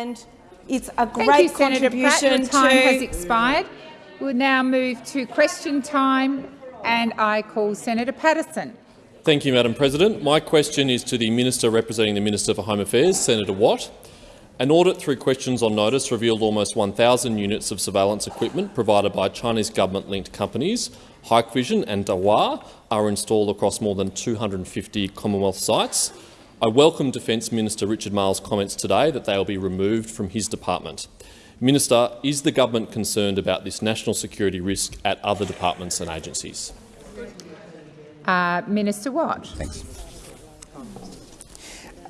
and it's a great Thank you, Senator contribution Pratt. Your time to has expired. We'll now move to question time, and I call Senator Paterson. Thank you, Madam President. My question is to the Minister representing the Minister for Home Affairs, Senator Watt. An audit through questions on notice revealed almost 1,000 units of surveillance equipment provided by Chinese government-linked companies, Hikvision and Dahua, are installed across more than 250 Commonwealth sites. I welcome Defence Minister Richard Marles' comments today that they will be removed from his department. Minister, is the government concerned about this national security risk at other departments and agencies? Uh, Minister Watt. Thanks.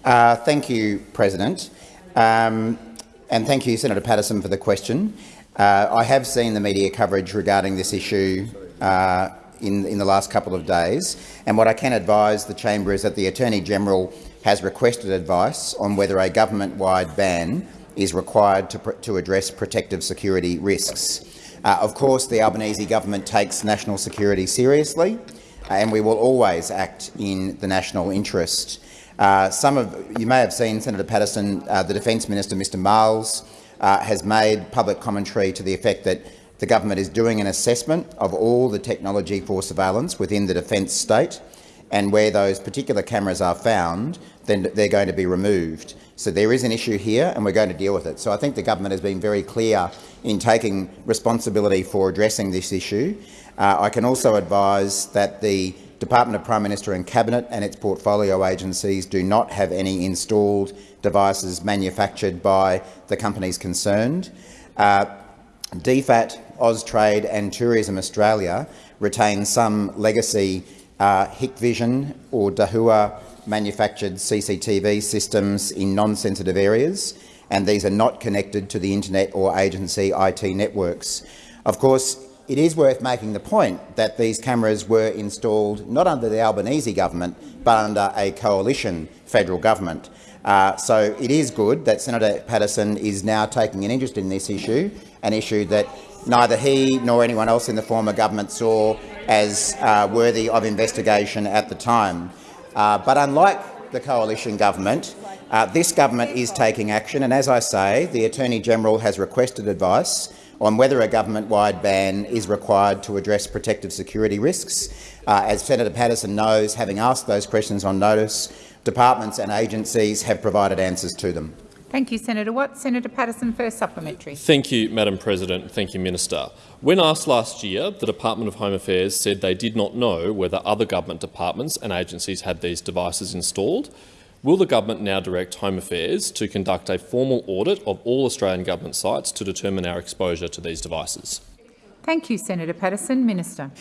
Uh, thank you, President. Um, and thank you, Senator Paterson, for the question. Uh, I have seen the media coverage regarding this issue uh, in, in the last couple of days, and what I can advise the chamber is that the Attorney-General has requested advice on whether a government-wide ban is required to, to address protective security risks. Uh, of course, the Albanese government takes national security seriously, and we will always act in the national interest. Uh, some of you may have seen Senator Paterson, uh, the Defence Minister, Mr Marles, uh, has made public commentary to the effect that the government is doing an assessment of all the technology for surveillance within the defence state, and where those particular cameras are found, then they're going to be removed. So there is an issue here, and we're going to deal with it. So I think the government has been very clear in taking responsibility for addressing this issue. Uh, I can also advise that the Department of Prime Minister and Cabinet and its portfolio agencies do not have any installed devices manufactured by the companies concerned. Uh, DFAT, Austrade and Tourism Australia retain some legacy uh, Hikvision or Dahua manufactured CCTV systems in non-sensitive areas, and these are not connected to the internet or agency IT networks. Of course, it is worth making the point that these cameras were installed not under the Albanese government but under a coalition federal government. Uh, so it is good that Senator Paterson is now taking an interest in this issue, an issue that neither he nor anyone else in the former government saw as uh, worthy of investigation at the time. Uh, but unlike the coalition government, uh, this government is taking action, and as I say, the Attorney-General has requested advice on whether a government-wide ban is required to address protective security risks. Uh, as Senator Paterson knows, having asked those questions on notice, departments and agencies have provided answers to them. Thank you, Senator Watt. Senator Paterson, first supplementary. Thank you, Madam President. Thank you, Minister. When asked last year, the Department of Home Affairs said they did not know whether other government departments and agencies had these devices installed. Will the government now direct Home Affairs to conduct a formal audit of all Australian government sites to determine our exposure to these devices? Thank you, Senator Paterson. Minister.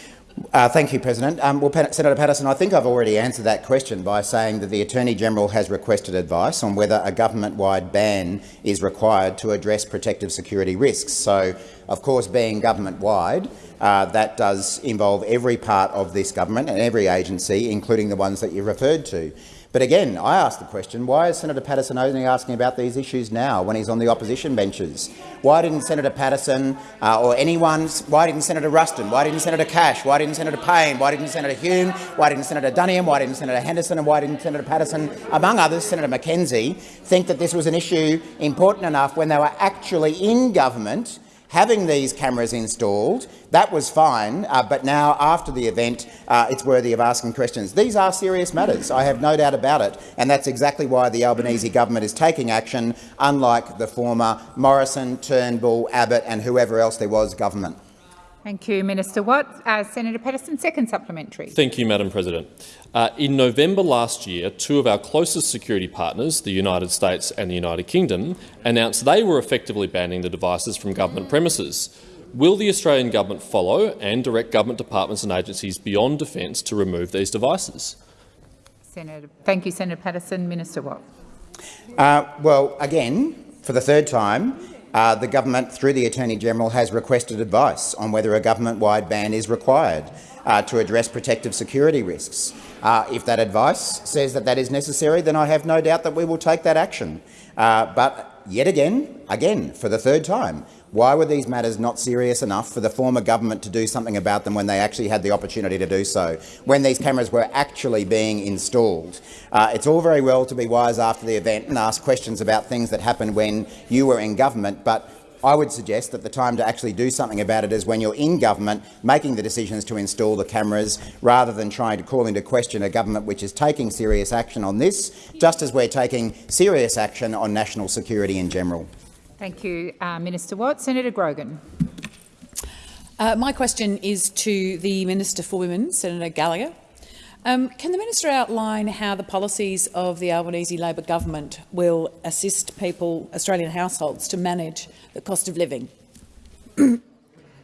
Uh, thank you, President. Um, well, Senator Paterson, I think I've already answered that question by saying that the Attorney-General has requested advice on whether a government-wide ban is required to address protective security risks. So, of course, being government-wide, uh, that does involve every part of this government and every agency, including the ones that you referred to. But again, I ask the question, why is Senator Paterson only asking about these issues now when he's on the opposition benches? Why didn't Senator Paterson uh, or anyone, why didn't Senator Ruston, why didn't Senator Cash, why didn't Senator Payne, why didn't Senator Hume, why didn't Senator Duniam, why didn't Senator Henderson and why didn't Senator Paterson, among others, Senator McKenzie, think that this was an issue important enough when they were actually in government having these cameras installed, that was fine, uh, but now, after the event, uh, it's worthy of asking questions. These are serious matters, I have no doubt about it, and that's exactly why the Albanese government is taking action, unlike the former Morrison, Turnbull, Abbott and whoever else there was government. Thank you, Minister Watt. Uh, Senator Paterson, second supplementary. Thank you, Madam President. Uh, in November last year, two of our closest security partners, the United States and the United Kingdom, announced they were effectively banning the devices from government premises. Will the Australian government follow and direct government departments and agencies beyond defence to remove these devices? Senator, thank you, Senator Paterson. Minister Watt. Uh, well, again, for the third time, uh, the government, through the Attorney-General, has requested advice on whether a government-wide ban is required uh, to address protective security risks. Uh, if that advice says that that is necessary, then I have no doubt that we will take that action. Uh, but yet again, again, for the third time, why were these matters not serious enough for the former government to do something about them when they actually had the opportunity to do so, when these cameras were actually being installed? Uh, it's all very well to be wise after the event and ask questions about things that happened when you were in government, but I would suggest that the time to actually do something about it is when you're in government making the decisions to install the cameras rather than trying to call into question a government which is taking serious action on this, just as we're taking serious action on national security in general. Thank you, uh, Minister Watt. Senator Grogan. Uh, my question is to the Minister for Women, Senator Gallagher. Um, can the minister outline how the policies of the Albanese Labor government will assist people, Australian households, to manage the cost of living?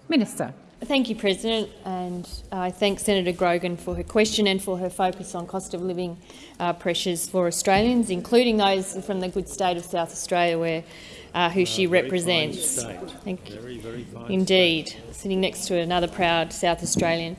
Minister. Thank you, President, and I thank Senator Grogan for her question and for her focus on cost of living uh, pressures for Australians, including those from the good state of South Australia, where uh, who she represents. Thank you. Very, very Indeed, state. sitting next to another proud South Australian.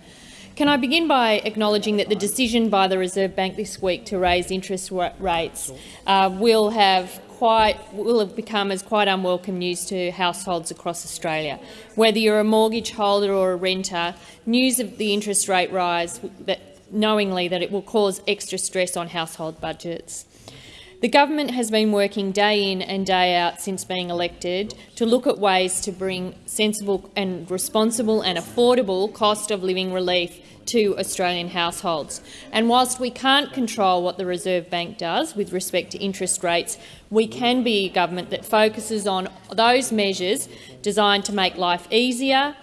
Can I begin by acknowledging that the decision by the Reserve Bank this week to raise interest rates uh, will have quite will have become as quite unwelcome news to households across Australia. Whether you're a mortgage holder or a renter, news of the interest rate rise, that knowingly that it will cause extra stress on household budgets. The government has been working day in and day out since being elected to look at ways to bring sensible and responsible and affordable cost of living relief to Australian households. And whilst we can't control what the Reserve Bank does with respect to interest rates, we can be a government that focuses on those measures designed to make life easier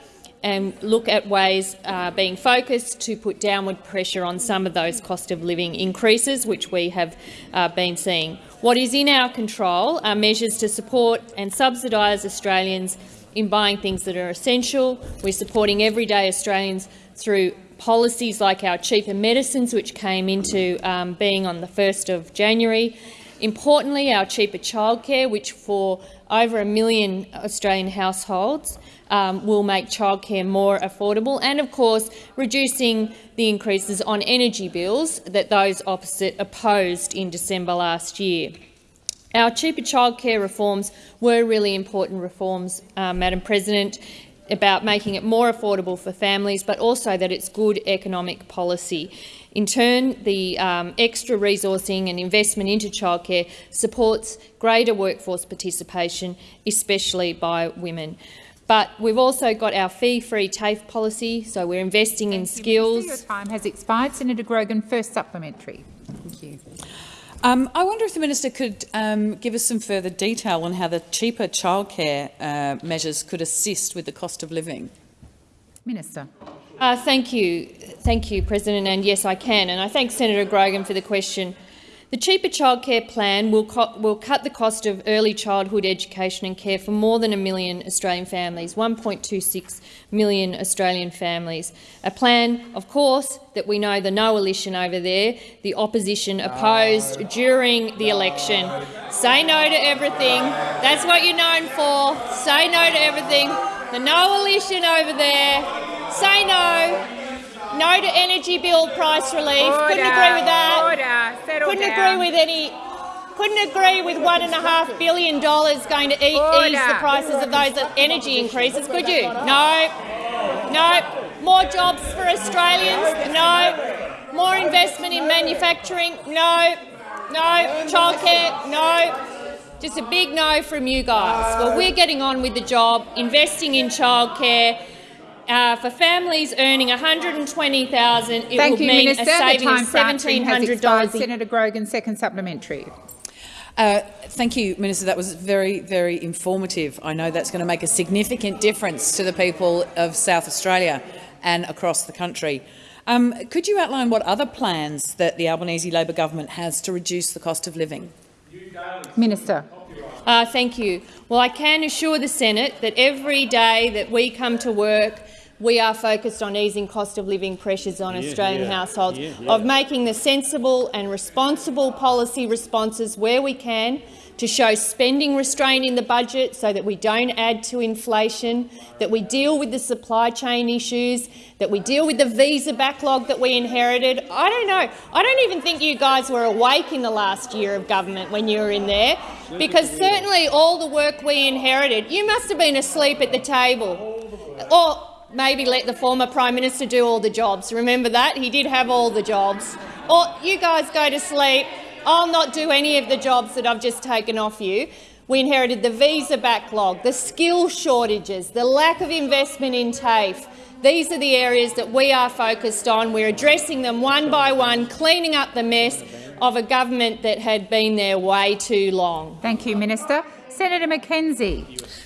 and look at ways uh, being focused to put downward pressure on some of those cost of living increases, which we have uh, been seeing. What is in our control are measures to support and subsidise Australians in buying things that are essential. We're supporting everyday Australians through policies like our cheaper medicines, which came into um, being on the 1st of January. Importantly, our cheaper childcare, which for over a million Australian households um, will make childcare more affordable and, of course, reducing the increases on energy bills that those opposite opposed in December last year. Our cheaper childcare reforms were really important reforms, uh, Madam President, about making it more affordable for families, but also that it's good economic policy. In turn, the um, extra resourcing and investment into childcare supports greater workforce participation, especially by women. But we've also got our fee-free TAFE policy, so we're investing Thank in skills. Minister, your time has expired. Senator Grogan, first supplementary. Thank you. Um, I wonder if the minister could um, give us some further detail on how the cheaper childcare uh, measures could assist with the cost of living. Minister. Uh, thank you, thank you, President. And yes, I can. And I thank Senator Grogan for the question. The cheaper childcare plan will, will cut the cost of early childhood education and care for more than a million Australian families, 1.26 million Australian families. A plan, of course, that we know the no coalition over there, the opposition opposed no. during the election. Say no to everything. That's what you're known for. Say no to everything. The no coalition over there. Say no. No to energy bill price relief. Order, couldn't agree with that. Order, couldn't down. agree with any. Couldn't agree with one and a half billion dollars going to eat, ease the prices of those energy increases, could you? No. No. More jobs for Australians? No. More investment in manufacturing? No. No. Childcare? No. Just a big no from you guys. Well, we're getting on with the job, investing in childcare, uh, for families earning 120,000, it Thank will you, mean Minister. a saving of $1,700. Senator Grogan, second supplementary. Uh, thank you, Minister. That was very, very informative. I know that's going to make a significant difference to the people of South Australia and across the country. Um, could you outline what other plans that the Albanese Labor government has to reduce the cost of living? Minister. Uh, thank you. Well, I can assure the Senate that every day that we come to work, we are focused on easing cost of living pressures on yeah, Australian yeah, households, yeah, of making the sensible and responsible policy responses where we can to show spending restraint in the budget so that we don't add to inflation, that we deal with the supply chain issues, that we deal with the visa backlog that we inherited. I don't know. I don't even think you guys were awake in the last year of government when you were in there, because certainly all the work we inherited, you must have been asleep at the table. Or maybe let the former Prime Minister do all the jobs. Remember that? He did have all the jobs. Or you guys go to sleep I'll not do any of the jobs that I've just taken off you. We inherited the visa backlog, the skill shortages, the lack of investment in TAFE. These are the areas that we are focused on. We're addressing them one by one, cleaning up the mess of a government that had been there way too long. Thank you, Minister. Senator McKenzie.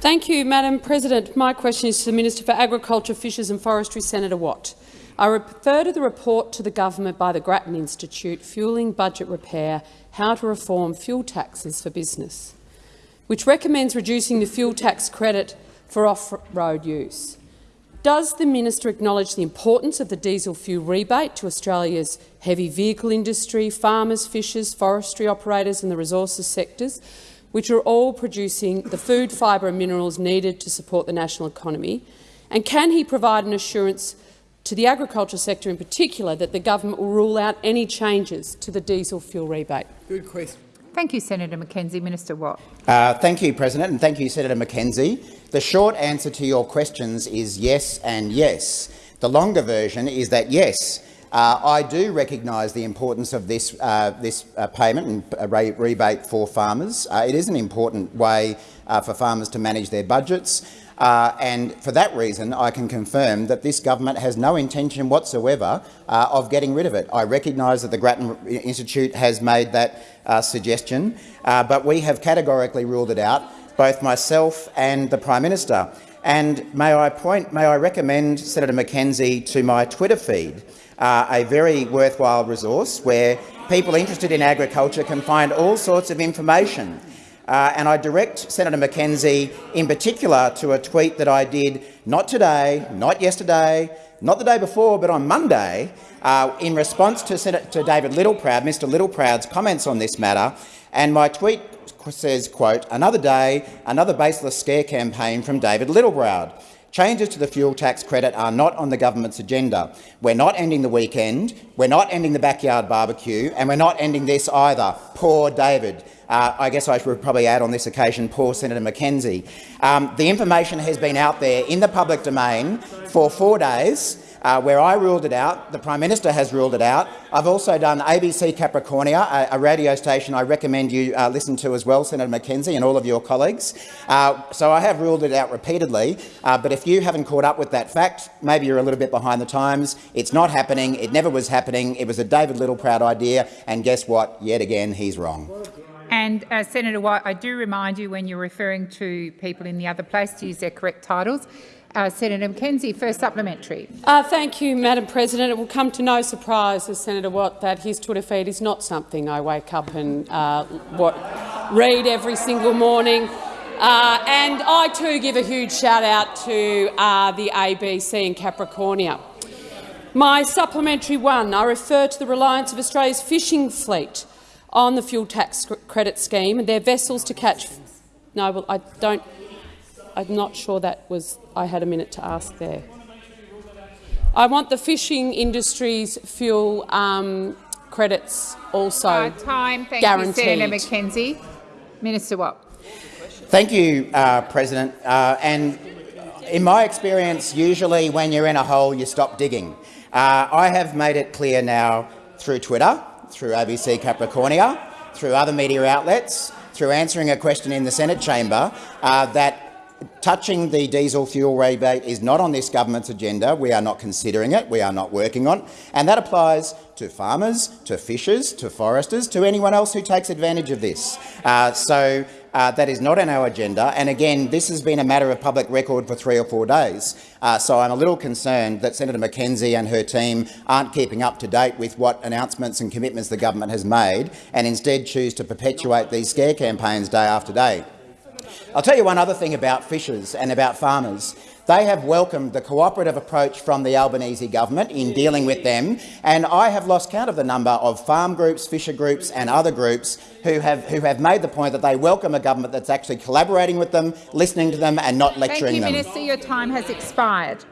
Thank you, Madam President. My question is to the Minister for Agriculture, Fisheries and Forestry, Senator Watt. I refer to the report to the government by the Grattan Institute, Fuelling Budget Repair, How to Reform Fuel Taxes for Business, which recommends reducing the fuel tax credit for off-road use. Does the minister acknowledge the importance of the diesel fuel rebate to Australia's heavy vehicle industry, farmers, fishers, forestry operators and the resources sectors, which are all producing the food, fibre and minerals needed to support the national economy? And can he provide an assurance to the agriculture sector in particular that the government will rule out any changes to the diesel fuel rebate? Good question. Thank you, Senator McKenzie. Minister Watt. Uh, thank you, President, and thank you, Senator McKenzie. The short answer to your questions is yes and yes. The longer version is that yes, uh, I do recognise the importance of this, uh, this uh, payment and uh, re rebate for farmers. It is an important way for farmers to manage their budgets. Uh, and for that reason, I can confirm that this government has no intention whatsoever uh, of getting rid of it. I recognise that the Grattan Institute has made that uh, suggestion, but we have categorically ruled it out, both myself and the Prime Minister. And may I point, may I recommend Senator McKenzie to my Twitter feed, uh, a very worthwhile resource where people interested in agriculture can find all sorts of information uh, and I direct Senator McKenzie in particular to a tweet that I did not today, not yesterday, not the day before, but on Monday, uh, in response to, to David Littleproud, Mr Littleproud's comments on this matter. And my tweet says, quote, another day, another baseless scare campaign from David Littleproud. Changes to the fuel tax credit are not on the government's agenda. We're not ending the weekend, we're not ending the backyard barbecue, and we're not ending this either. Poor David. Uh, I guess I should probably add on this occasion poor Senator McKenzie. Um, the information has been out there in the public domain for four days, uh, where I ruled it out. The Prime Minister has ruled it out. I've also done ABC Capricornia, a, a radio station I recommend you uh, listen to as well, Senator McKenzie and all of your colleagues. Uh, so I have ruled it out repeatedly, uh, but if you haven't caught up with that fact, maybe you're a little bit behind the times. It's not happening. It never was happening. It was a David Littleproud idea, and guess what? Yet again, he's wrong. And uh, Senator White, I do remind you when you're referring to people in the other place to use their correct titles. Uh, Senator McKenzie, first supplementary. Uh, thank you, Madam President. It will come to no surprise as Senator Watt that his Twitter feed is not something I wake up and uh, what, read every single morning. Uh, and I too give a huge shout out to uh, the ABC and Capricornia. My supplementary one, I refer to the reliance of Australia's fishing fleet on the fuel tax credit scheme and their vessels to catch. No, well, I don't. I'm not sure that was. I had a minute to ask there. I want the fishing industry's fuel um, credits also uh, time. Thank guaranteed. you, Senator McKenzie. Minister Watt. Thank you, uh, President. Uh, and in my experience, usually when you're in a hole, you stop digging. Uh, I have made it clear now through Twitter through ABC Capricornia, through other media outlets, through answering a question in the Senate chamber, uh, that touching the diesel fuel rebate is not on this government's agenda. We are not considering it. We are not working on it. And that applies to farmers, to fishers, to foresters, to anyone else who takes advantage of this. Uh, so uh, that is not on our agenda. And again, this has been a matter of public record for three or four days. Uh, so I'm a little concerned that Senator McKenzie and her team aren't keeping up to date with what announcements and commitments the government has made and instead choose to perpetuate these scare campaigns day after day. I'll tell you one other thing about fishers and about farmers. They have welcomed the cooperative approach from the Albanese government in dealing with them, and I have lost count of the number of farm groups, fisher groups and other groups who have, who have made the point that they welcome a government that's actually collaborating with them, listening to them and not lecturing Thank you, them. Minister. Your time has expired.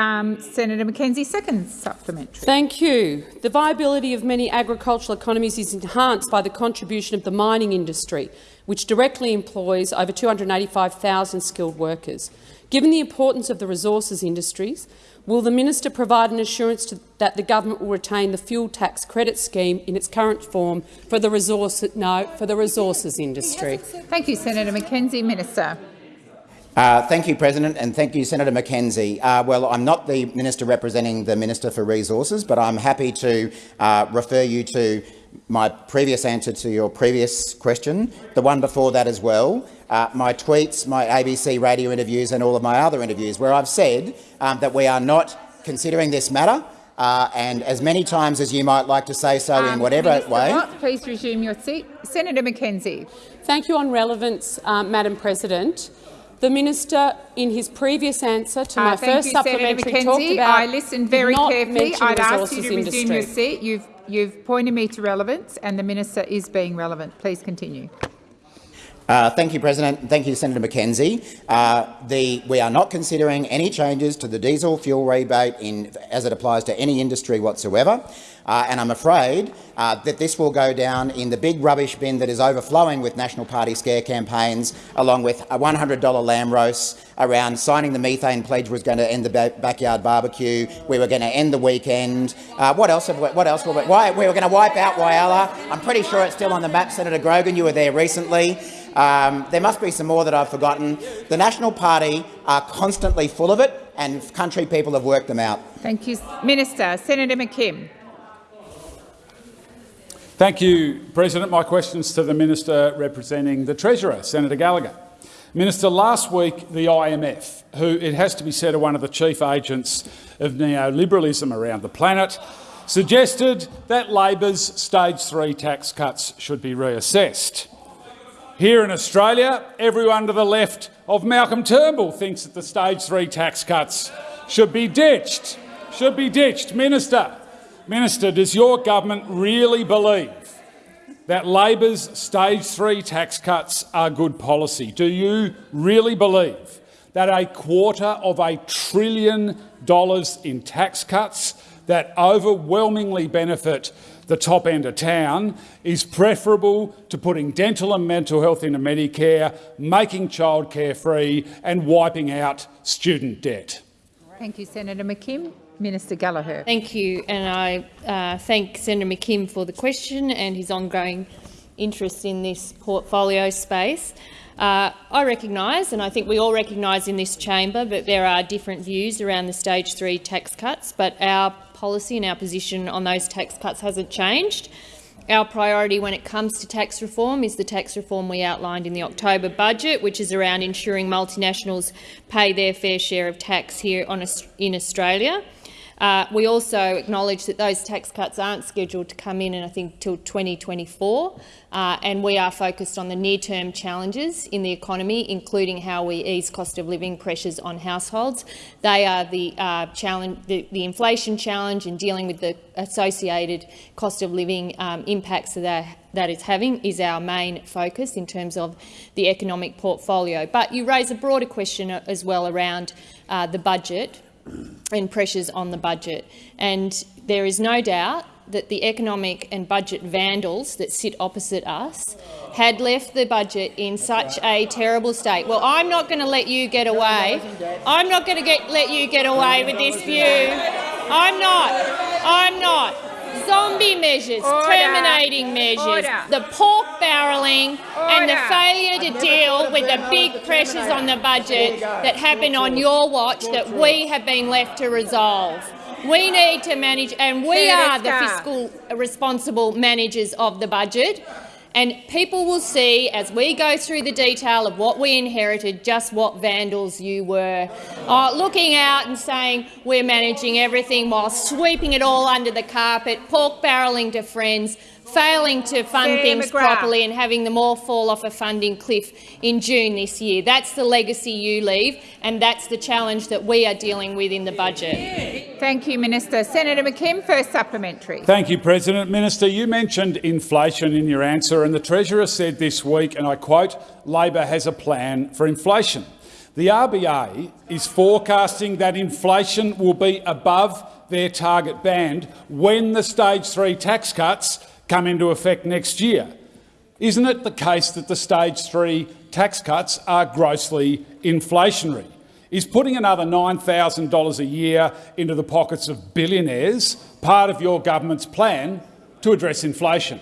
Um, Senator McKenzie, second supplementary. Thank you. The viability of many agricultural economies is enhanced by the contribution of the mining industry, which directly employs over 285,000 skilled workers. Given the importance of the resources industries, will the minister provide an assurance to, that the government will retain the fuel tax credit scheme in its current form for the, resource, no, for the resources industry? Thank you, Senator McKenzie. Minister. Uh, thank you, President, and thank you, Senator McKenzie. Uh, well, I'm not the minister representing the Minister for Resources, but I'm happy to uh, refer you to my previous answer to your previous question, the one before that as well, uh, my tweets, my ABC radio interviews and all of my other interviews, where I've said um, that we are not considering this matter uh, and as many times as you might like to say so in Um, whatever Minister way. Watt, please resume your seat. Senator McKenzie. Thank you on relevance, um, Madam President. The minister, in his previous answer to my Uh, first you, supplementary, talked McKenzie. about I listened very not carefully. I'd the ask you to resume your seat. You've, you've pointed me to relevance, and the minister is being relevant. Please continue. Uh, thank you, President. Thank you, Senator McKenzie. Uh, the, we are not considering any changes to the diesel fuel rebate in, as it applies to any industry whatsoever. Uh, and I'm afraid uh, that this will go down in the big rubbish bin that is overflowing with National Party scare campaigns, along with a $100 lamb roast around signing the methane pledge was going to end the ba backyard barbecue. We were going to end the weekend. Uh, what else? We, what else? Were we, why, we were going to wipe out Whyalla. I'm pretty sure it's still on the map, Senator Grogan. You were there recently. Um, there must be some more that I've forgotten. The National Party are constantly full of it, and country people have worked them out. Thank you, Minister. Senator McKim. Thank you, President. My questions to the Minister representing the Treasurer, Senator Gallagher. Minister, last week the IMF, who it has to be said are one of the chief agents of neoliberalism around the planet, suggested that Labor's stage three tax cuts should be reassessed. Here in Australia, everyone to the left of Malcolm Turnbull thinks that the stage three tax cuts should be ditched. Should be ditched. Minister, Minister, does your government really believe that Labor's stage three tax cuts are good policy? Do you really believe that a quarter of a trillion dollars in tax cuts that overwhelmingly benefit the top end of town is preferable to putting dental and mental health into Medicare, making childcare free and wiping out student debt? Thank you, Senator McKim. Minister Gallagher. Thank you, and I uh, thank Senator McKim for the question and his ongoing interest in this portfolio space. Uh, I recognise, and I think we all recognise in this chamber, that there are different views around the stage three tax cuts, but our policy and our position on those tax cuts hasn't changed. Our priority when it comes to tax reform is the tax reform we outlined in the October budget, which is around ensuring multinationals pay their fair share of tax here on, in Australia. Uh, we also acknowledge that those tax cuts aren't scheduled to come in, and I think, till 2024, uh, and we are focused on the near-term challenges in the economy, including how we ease cost of living pressures on households. They are the uh, challenge, the, the, inflation challenge, and dealing with the associated cost of living um, impacts that that is having is our main focus in terms of the economic portfolio. But you raise a broader question as well around uh, the budget and pressures on the budget. And there is no doubt that the economic and budget vandals that sit opposite us had left the budget in such a terrible state. Well, I'm not going to let you get away. I'm not going to let you get away with this view. I'm not. I'm not. Zombie measures, Order. terminating measures, Order. the pork barrelling and the failure to deal with the big pressures on the budget that happen on your watch that we have been left to resolve. We need to manage, and we are the fiscal responsible managers of the budget. And people will see, as we go through the detail of what we inherited, just what vandals you were. Uh, looking out and saying we're managing everything while sweeping it all under the carpet, pork barrelling to friends, failing to fund Senator things McGrath. properly and having them all fall off a funding cliff in June this year. That's the legacy you leave, and that's the challenge that we are dealing with in the budget. Thank you, Minister. Senator McKim, first supplementary. Thank you, President. Minister, you mentioned inflation in your answer, and the Treasurer said this week, and I quote, Labor has a plan for inflation. The RBA is forecasting that inflation will be above their target band when the stage three tax cuts come into effect next year. Isn't it the case that the stage three tax cuts are grossly inflationary? Is putting another $9,000 a year into the pockets of billionaires part of your government's plan to address inflation?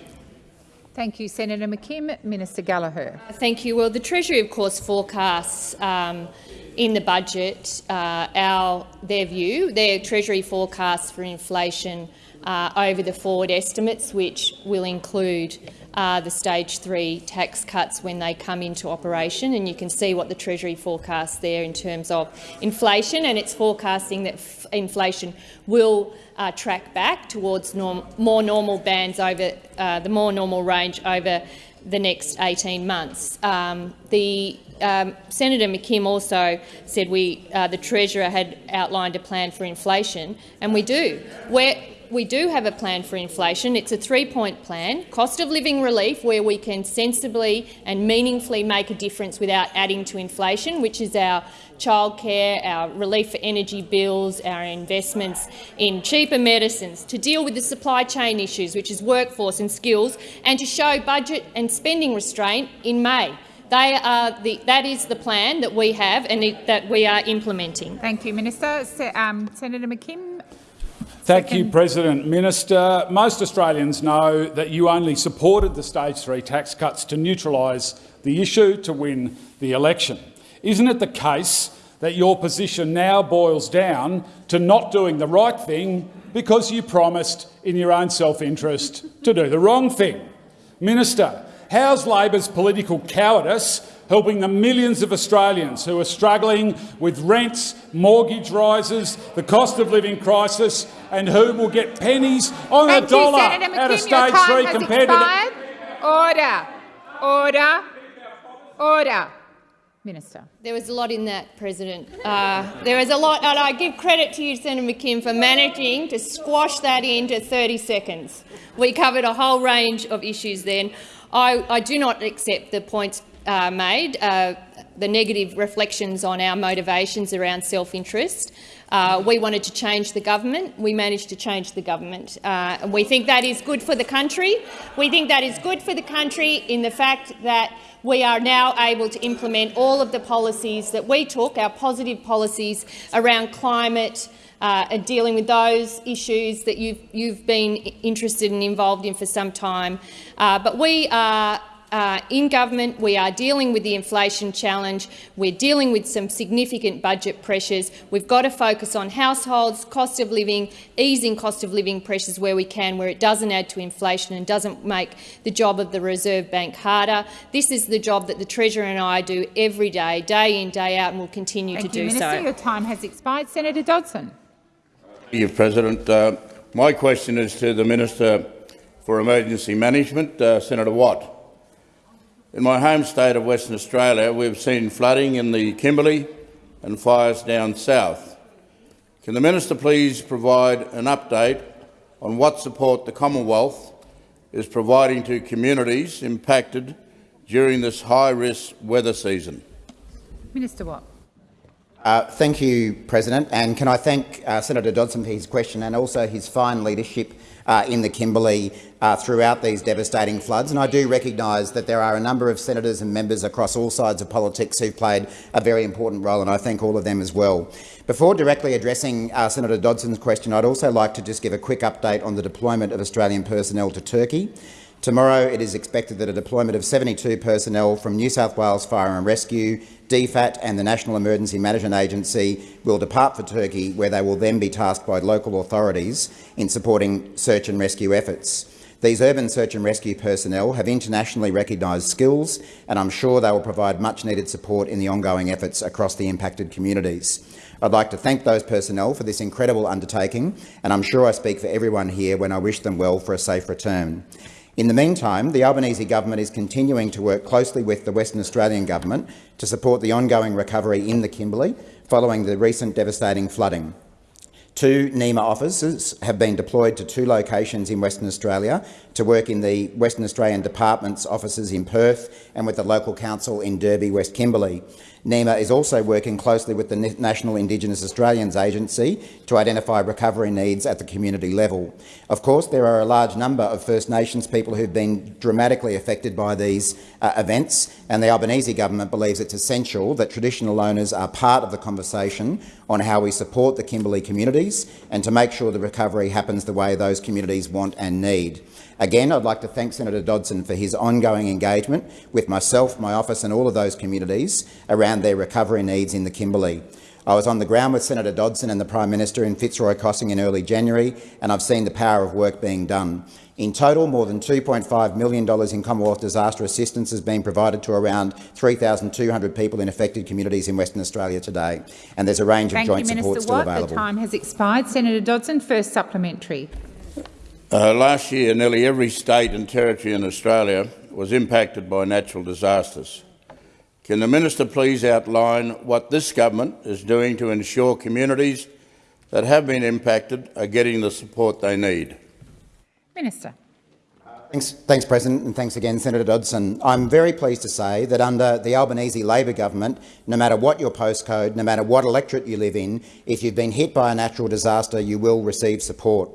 Thank you, Senator McKim. Minister Gallagher. Thank you. Well, the Treasury, of course, forecasts um, in the budget uh, our their view, their Treasury forecasts for inflation uh, over the forward estimates, which will include uh, the stage three tax cuts when they come into operation. And you can see what the Treasury forecasts there in terms of inflation, and it's forecasting that inflation will uh, track back towards norm more normal bands over uh, the more normal range over the next 18 months. Um, the um, Senator McKim also said we, uh, the Treasurer had outlined a plan for inflation, and we do. We're, we do have a plan for inflation. It's a three-point plan, cost of living relief, where we can sensibly and meaningfully make a difference without adding to inflation, which is our childcare, our relief for energy bills, our investments in cheaper medicines, to deal with the supply chain issues, which is workforce and skills, and to show budget and spending restraint in May. They are the, that is the plan that we have and it, that we are implementing. Thank you, Minister. Se um, Senator McKim. Thank you, President. Minister, most Australians know that you only supported the stage three tax cuts to neutralise the issue to win the election. Isn't it the case that your position now boils down to not doing the right thing because you promised in your own self-interest to do the wrong thing? Minister, how's Labor's political cowardice helping the millions of Australians who are struggling with rents, mortgage rises, the cost of living crisis and who will get pennies on Thank a dollar you, Senator out of McKim. Your stage time three has compared to the... Order. Order. Order. Minister. There was a lot in that, President. Uh, there was a lot, and I give credit to you, Senator McKim, for managing to squash that into 30 seconds. We covered a whole range of issues then. I, I do not accept the points uh, made, uh, the negative reflections on our motivations around self-interest. Uh, we wanted to change the government. We managed to change the government. Uh, and we think that is good for the country. We think that is good for the country in the fact that we are now able to implement all of the policies that we took, our positive policies around climate, uh, and dealing with those issues that you've, you've been interested and involved in for some time. Uh, but we are uh, in government, we are dealing with the inflation challenge. We're dealing with some significant budget pressures. We've got to focus on households, cost of living, easing cost of living pressures where we can, where it doesn't add to inflation and doesn't make the job of the Reserve Bank harder. This is the job that the Treasurer and I do every day, day in, day out, and will continue Thank to you, do Minister. so. Your time has expired. Senator Dodson. Thank you, President. Uh, my question is to the Minister for Emergency Management, uh, Senator Watt. In my home state of Western Australia, we've seen flooding in the Kimberley and fires down south. Can the Minister please provide an update on what support the Commonwealth is providing to communities impacted during this high-risk weather season? Minister Watt. Uh, thank you, President. And can I thank uh, Senator Dodson for his question and also his fine leadership uh, in the Kimberley uh, throughout these devastating floods. And I do recognise that there are a number of senators and members across all sides of politics who've played a very important role, and I thank all of them as well. Before directly addressing uh, Senator Dodson's question, I'd also like to just give a quick update on the deployment of Australian personnel to Turkey. Tomorrow it is expected that a deployment of 72 personnel from New South Wales Fire and Rescue, DFAT and the National Emergency Management Agency will depart for Turkey, where they will then be tasked by local authorities in supporting search and rescue efforts. These urban search and rescue personnel have internationally recognised skills, and I'm sure they will provide much-needed support in the ongoing efforts across the impacted communities. I'd like to thank those personnel for this incredible undertaking, and I'm sure I speak for everyone here when I wish them well for a safe return. In the meantime, the Albanese government is continuing to work closely with the Western Australian government to support the ongoing recovery in the Kimberley following the recent devastating flooding. Two NEMA officers have been deployed to two locations in Western Australia to work in the Western Australian Department's offices in Perth and with the local council in Derby, West Kimberley. NEMA is also working closely with the National Indigenous Australians Agency to identify recovery needs at the community level. Of course, there are a large number of First Nations people who've been dramatically affected by these uh, events, and the Albanese government believes it's essential that traditional owners are part of the conversation on how we support the Kimberley communities and to make sure the recovery happens the way those communities want and need. Again, I'd like to thank Senator Dodson for his ongoing engagement with myself, my office and all of those communities around their recovery needs in the Kimberley. I was on the ground with Senator Dodson and the Prime Minister in Fitzroy Crossing in early January, and I've seen the power of work being done. In total, more than $2.5 million in Commonwealth disaster assistance has been provided to around 3,200 people in affected communities in Western Australia today, and there's a range Thank of joint you, support Minister still Watt. available. The time has expired. Senator Dodson, first supplementary. Uh, last year, nearly every state and territory in Australia was impacted by natural disasters. Can the minister please outline what this government is doing to ensure communities that have been impacted are getting the support they need? Minister. Thanks, thanks, President, and thanks again, Senator Dodson. I'm very pleased to say that under the Albanese Labor government, no matter what your postcode, no matter what electorate you live in, if you've been hit by a natural disaster, you will receive support.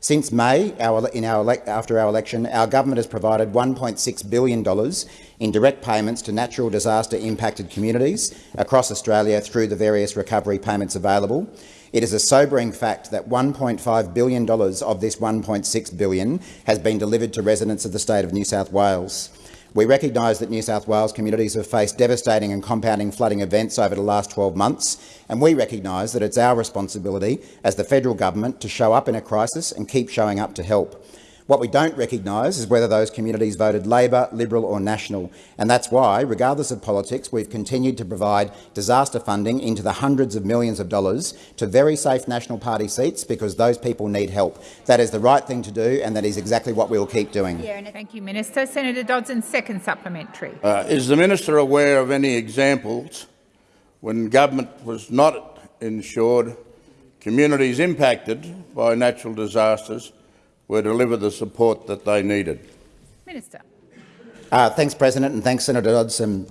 Since May, our, our after our election, our government has provided $1.6 billion in direct payments to natural disaster impacted communities across Australia through the various recovery payments available. It is a sobering fact that $1.5 billion of this 1.6 billion has been delivered to residents of the state of New South Wales. We recognise that New South Wales communities have faced devastating and compounding flooding events over the last 12 months, and we recognise that it's our responsibility as the federal government to show up in a crisis and keep showing up to help. What we don't recognise is whether those communities voted Labor, Liberal or National, and that's why, regardless of politics, we've continued to provide disaster funding into the hundreds of millions of dollars to very safe National Party seats because those people need help. That is the right thing to do, and that is exactly what we will keep doing. Yeah, thank you, Minister. Senator Dodson, second supplementary. Uh, is the minister aware of any examples when government was not insured, communities impacted by natural disasters were delivered the support that they needed. Minister. Uh, thanks, President, and thanks, Senator Dodson.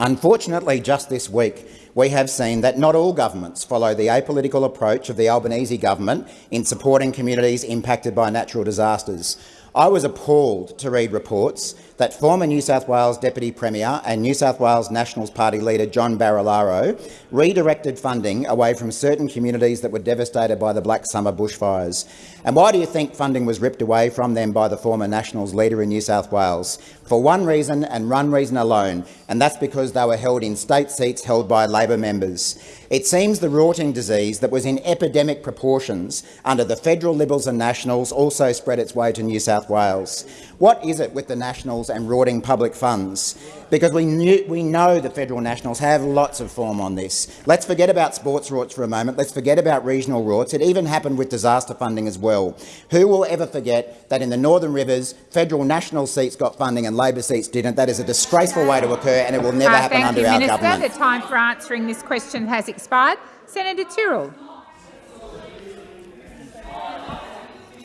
Unfortunately, just this week, we have seen that not all governments follow the apolitical approach of the Albanese government in supporting communities impacted by natural disasters. I was appalled to read reports that former New South Wales Deputy Premier and New South Wales Nationals Party leader John Barilaro redirected funding away from certain communities that were devastated by the Black Summer bushfires. And why do you think funding was ripped away from them by the former Nationals leader in New South Wales? For one reason and one reason alone, and that's because they were held in state seats held by Labor members. It seems the rorting disease that was in epidemic proportions under the federal Liberals and Nationals also spread its way to New South Wales. What is it with the Nationals and rorting public funds? Because we, knew, we know the federal Nationals have lots of form on this. Let's forget about sports rorts for a moment. Let's forget about regional rorts. It even happened with disaster funding as well. Who will ever forget that in the Northern Rivers, federal National seats got funding and Labor seats didn't? That is a disgraceful way to occur and it will never uh, happen under you, our Minister. government. The time for answering this question has expired. Senator Tyrrell.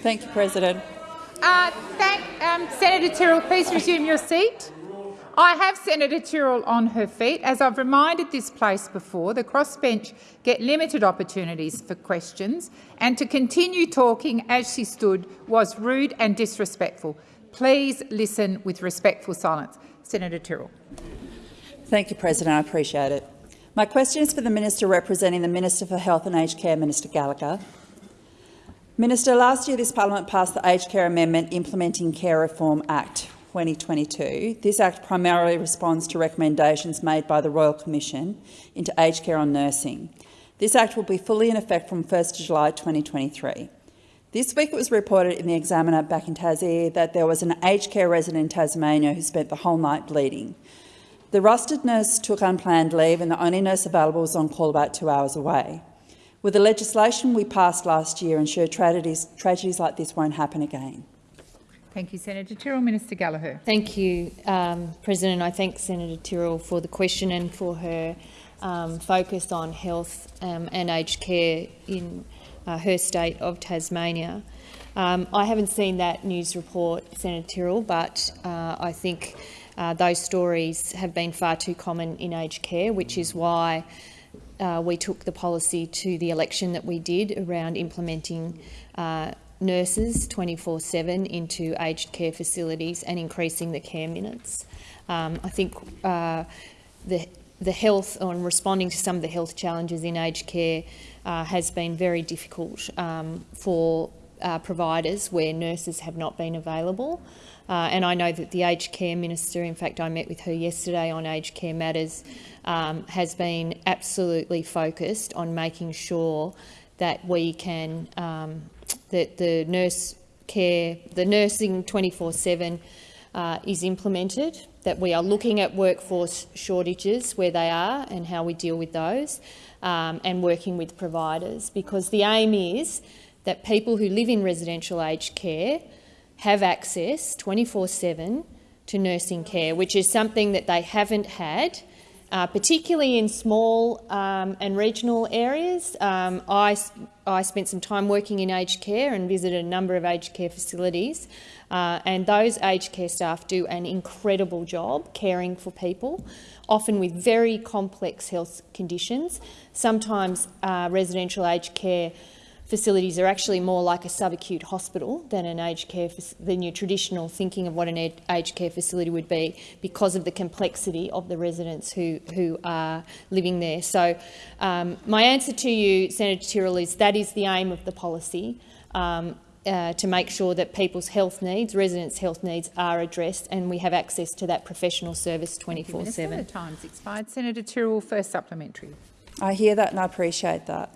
Thank you, President. Uh, thank, um, Senator Tyrrell, please resume your seat. I have Senator Tyrrell on her feet. As I've reminded this place before, the crossbench get limited opportunities for questions, and to continue talking as she stood was rude and disrespectful. Please listen with respectful silence. Senator Tyrrell. Thank you, President. I appreciate it. My question is for the Minister representing the Minister for Health and Aged Care, Minister Gallagher. Minister, last year this parliament passed the Aged Care Amendment Implementing Care Reform Act 2022. This act primarily responds to recommendations made by the Royal Commission into aged care on nursing. This act will be fully in effect from 1 July 2023. This week it was reported in the Examiner back in Tassie that there was an aged care resident in Tasmania who spent the whole night bleeding. The rusted nurse took unplanned leave and the only nurse available was on call about two hours away. With the legislation we passed last year, ensure tragedies, tragedies like this won't happen again. Thank you, Senator Tyrrell. Minister Gallagher. Thank you, um, President. I thank Senator Tyrrell for the question and for her um, focus on health um, and aged care in uh, her state of Tasmania. Um, I haven't seen that news report, Senator Tyrrell, but uh, I think uh, those stories have been far too common in aged care, which is why uh, we took the policy to the election that we did around implementing uh, nurses 24-7 into aged care facilities and increasing the care minutes. Um, I think uh, the, the health, on responding to some of the health challenges in aged care uh, has been very difficult um, for uh, providers where nurses have not been available. Uh, and I know that the aged care minister, in fact I met with her yesterday on aged care matters, um, has been absolutely focused on making sure that we can, um, that the nurse care, the nursing 24-7 uh, is implemented, that we are looking at workforce shortages where they are and how we deal with those, um, and working with providers, because the aim is that people who live in residential aged care have access 24-7 to nursing care, which is something that they haven't had, uh, particularly in small um, and regional areas. Um, I, I spent some time working in aged care and visited a number of aged care facilities, uh, and those aged care staff do an incredible job caring for people, often with very complex health conditions. Sometimes uh, residential aged care facilities are actually more like a subacute hospital than an aged care than your traditional thinking of what an aged care facility would be because of the complexity of the residents who who are living there. So, um, my answer to you, Senator Tyrrell, is that is the aim of the policy. Um, uh, to make sure that people's health needs, residents' health needs, are addressed, and we have access to that professional service 24/7. The time's expired. Senator Tyrrell, first supplementary. I hear that and I appreciate that.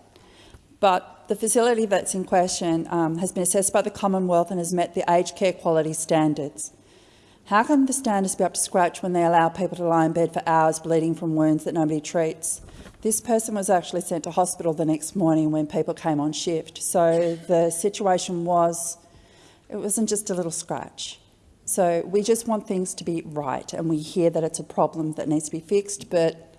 But the facility that's in question um, has been assessed by the Commonwealth and has met the aged care quality standards. How can the standards be up to scratch when they allow people to lie in bed for hours bleeding from wounds that nobody treats? This person was actually sent to hospital the next morning when people came on shift. So the situation was, it wasn't just a little scratch. So we just want things to be right and we hear that it's a problem that needs to be fixed, but,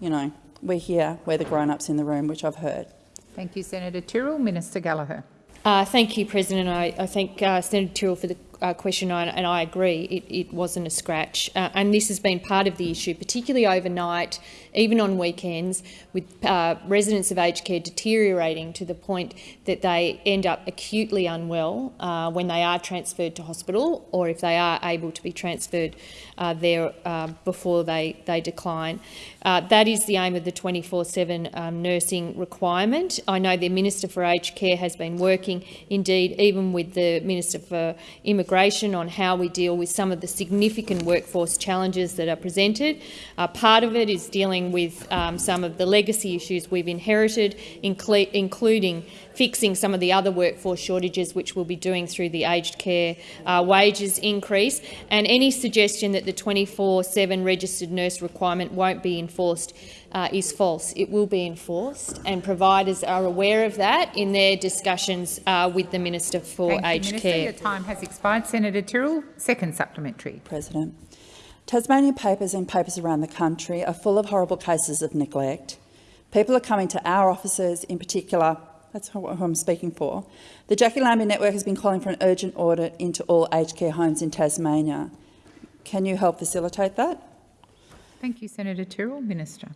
you know, we're here, we're the grown-ups in the room, which I've heard. Thank you, Senator Tyrrell. Minister Gallagher. Uh, thank you, President. I, I thank uh, Senator Tyrrell for the uh, question, and I agree it, it wasn't a scratch. Uh, and this has been part of the issue, particularly overnight, even on weekends, with uh, residents of aged care deteriorating to the point that they end up acutely unwell uh, when they are transferred to hospital, or if they are able to be transferred uh, there uh, before they, they decline. that is the aim of the 24-7 um, nursing requirement. I know the Minister for Aged Care has been working, indeed, even with the Minister for Immigration immigration on how we deal with some of the significant workforce challenges that are presented. Uh, part of it is dealing with um, some of the legacy issues we've inherited, including fixing some of the other workforce shortages, which we'll be doing through the aged care uh, wages increase, and any suggestion that the 24-7 registered nurse requirement won't be enforced uh, is false. It will be enforced, and providers are aware of that in their discussions uh, with the Minister for Thank Aged you, Minister. Care. Your time has expired. Senator Tyrrell, second supplementary. President. Tasmanian papers and papers around the country are full of horrible cases of neglect. People are coming to our offices in particular, that's who I'm speaking for. The Jacqui Lambie Network has been calling for an urgent audit into all aged care homes in Tasmania. Can you help facilitate that? Thank you, Senator Tyrrell. Minister.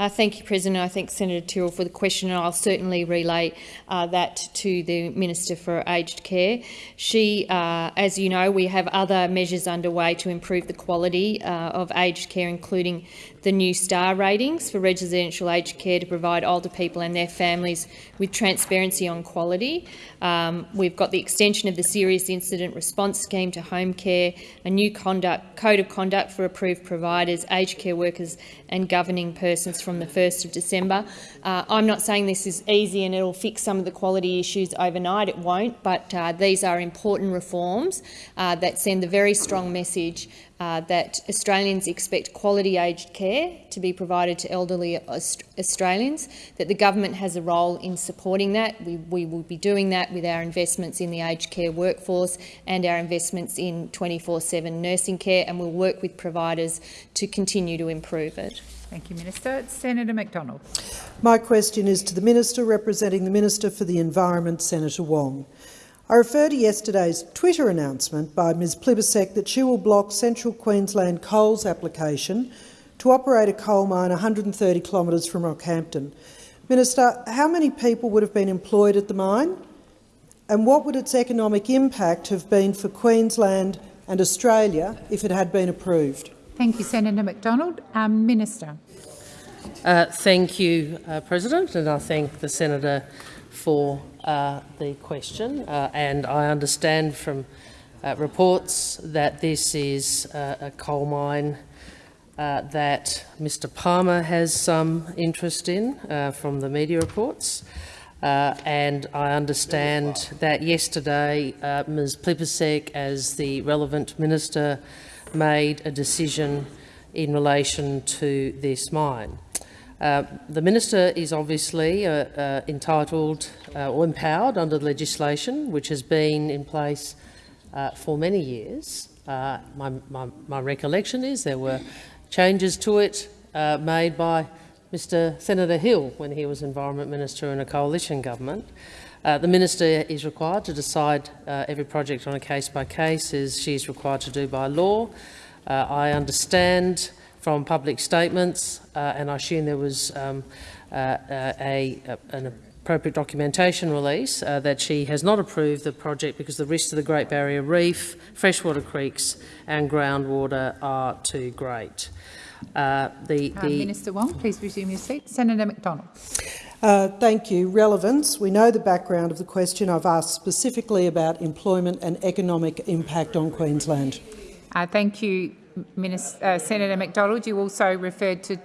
Uh, thank you, President. I thank Senator Tyrrell for the question, and I'll certainly relay uh, that to the Minister for Aged Care. She, uh, as you know, we have other measures underway to improve the quality uh, of aged care, including the new STAR ratings for residential aged care to provide older people and their families with transparency on quality. Um, we've got the extension of the Serious Incident Response Scheme to home care, a new conduct, code of conduct for approved providers, aged care workers and governing persons from the 1st of December. Uh, I'm not saying this is easy and it'll fix some of the quality issues overnight. It won't, but uh, these are important reforms uh, that send a very strong message uh, that Australians expect quality aged care to be provided to elderly Aust Australians, that the government has a role in supporting that. We, we, will be doing that with our investments in the aged care workforce and our investments in 24-7 nursing care, and we'll work with providers to continue to improve it. Thank you, Minister. Senator McDonald. My question is to the Minister representing the Minister for the Environment, Senator Wong. I refer to yesterday's Twitter announcement by Ms Plibersek that she will block Central Queensland Coal's application to operate a coal mine 130 kilometres from Rockhampton. Minister, how many people would have been employed at the mine? And what would its economic impact have been for Queensland and Australia if it had been approved? Thank you, Senator McDonald. Um, Minister. Uh, thank you, uh, President, and I thank the senator for uh, the question, uh, and I understand from uh, reports that this is uh, a coal mine uh, that Mr Palmer has some interest in uh, from the media reports. and I understand that yesterday Ms Plibersek, as the relevant minister, made a decision in relation to this mine. Uh, the minister is obviously uh, uh, entitled uh, or empowered under the legislation which has been in place uh, for many years. My, my, my, recollection is there were changes to it made by Mr Senator Hill when he was Environment Minister in a coalition government. The minister is required to decide every project on a case-by-case, -case, as she is required to do by law. I understand from public statements, uh, and I assume there was um, uh, uh a, an appropriate documentation release uh, that she has not approved the project because the risks to the Great Barrier Reef, freshwater creeks and groundwater are too great. Uh, the, the Minister Wong, please resume your seat. Senator McDonald. Uh, thank you. Relevance. We know the background of the question. I've asked specifically about employment and economic impact on Queensland. Uh, thank you, Minister, uh, Senator McDonald. you also referred to,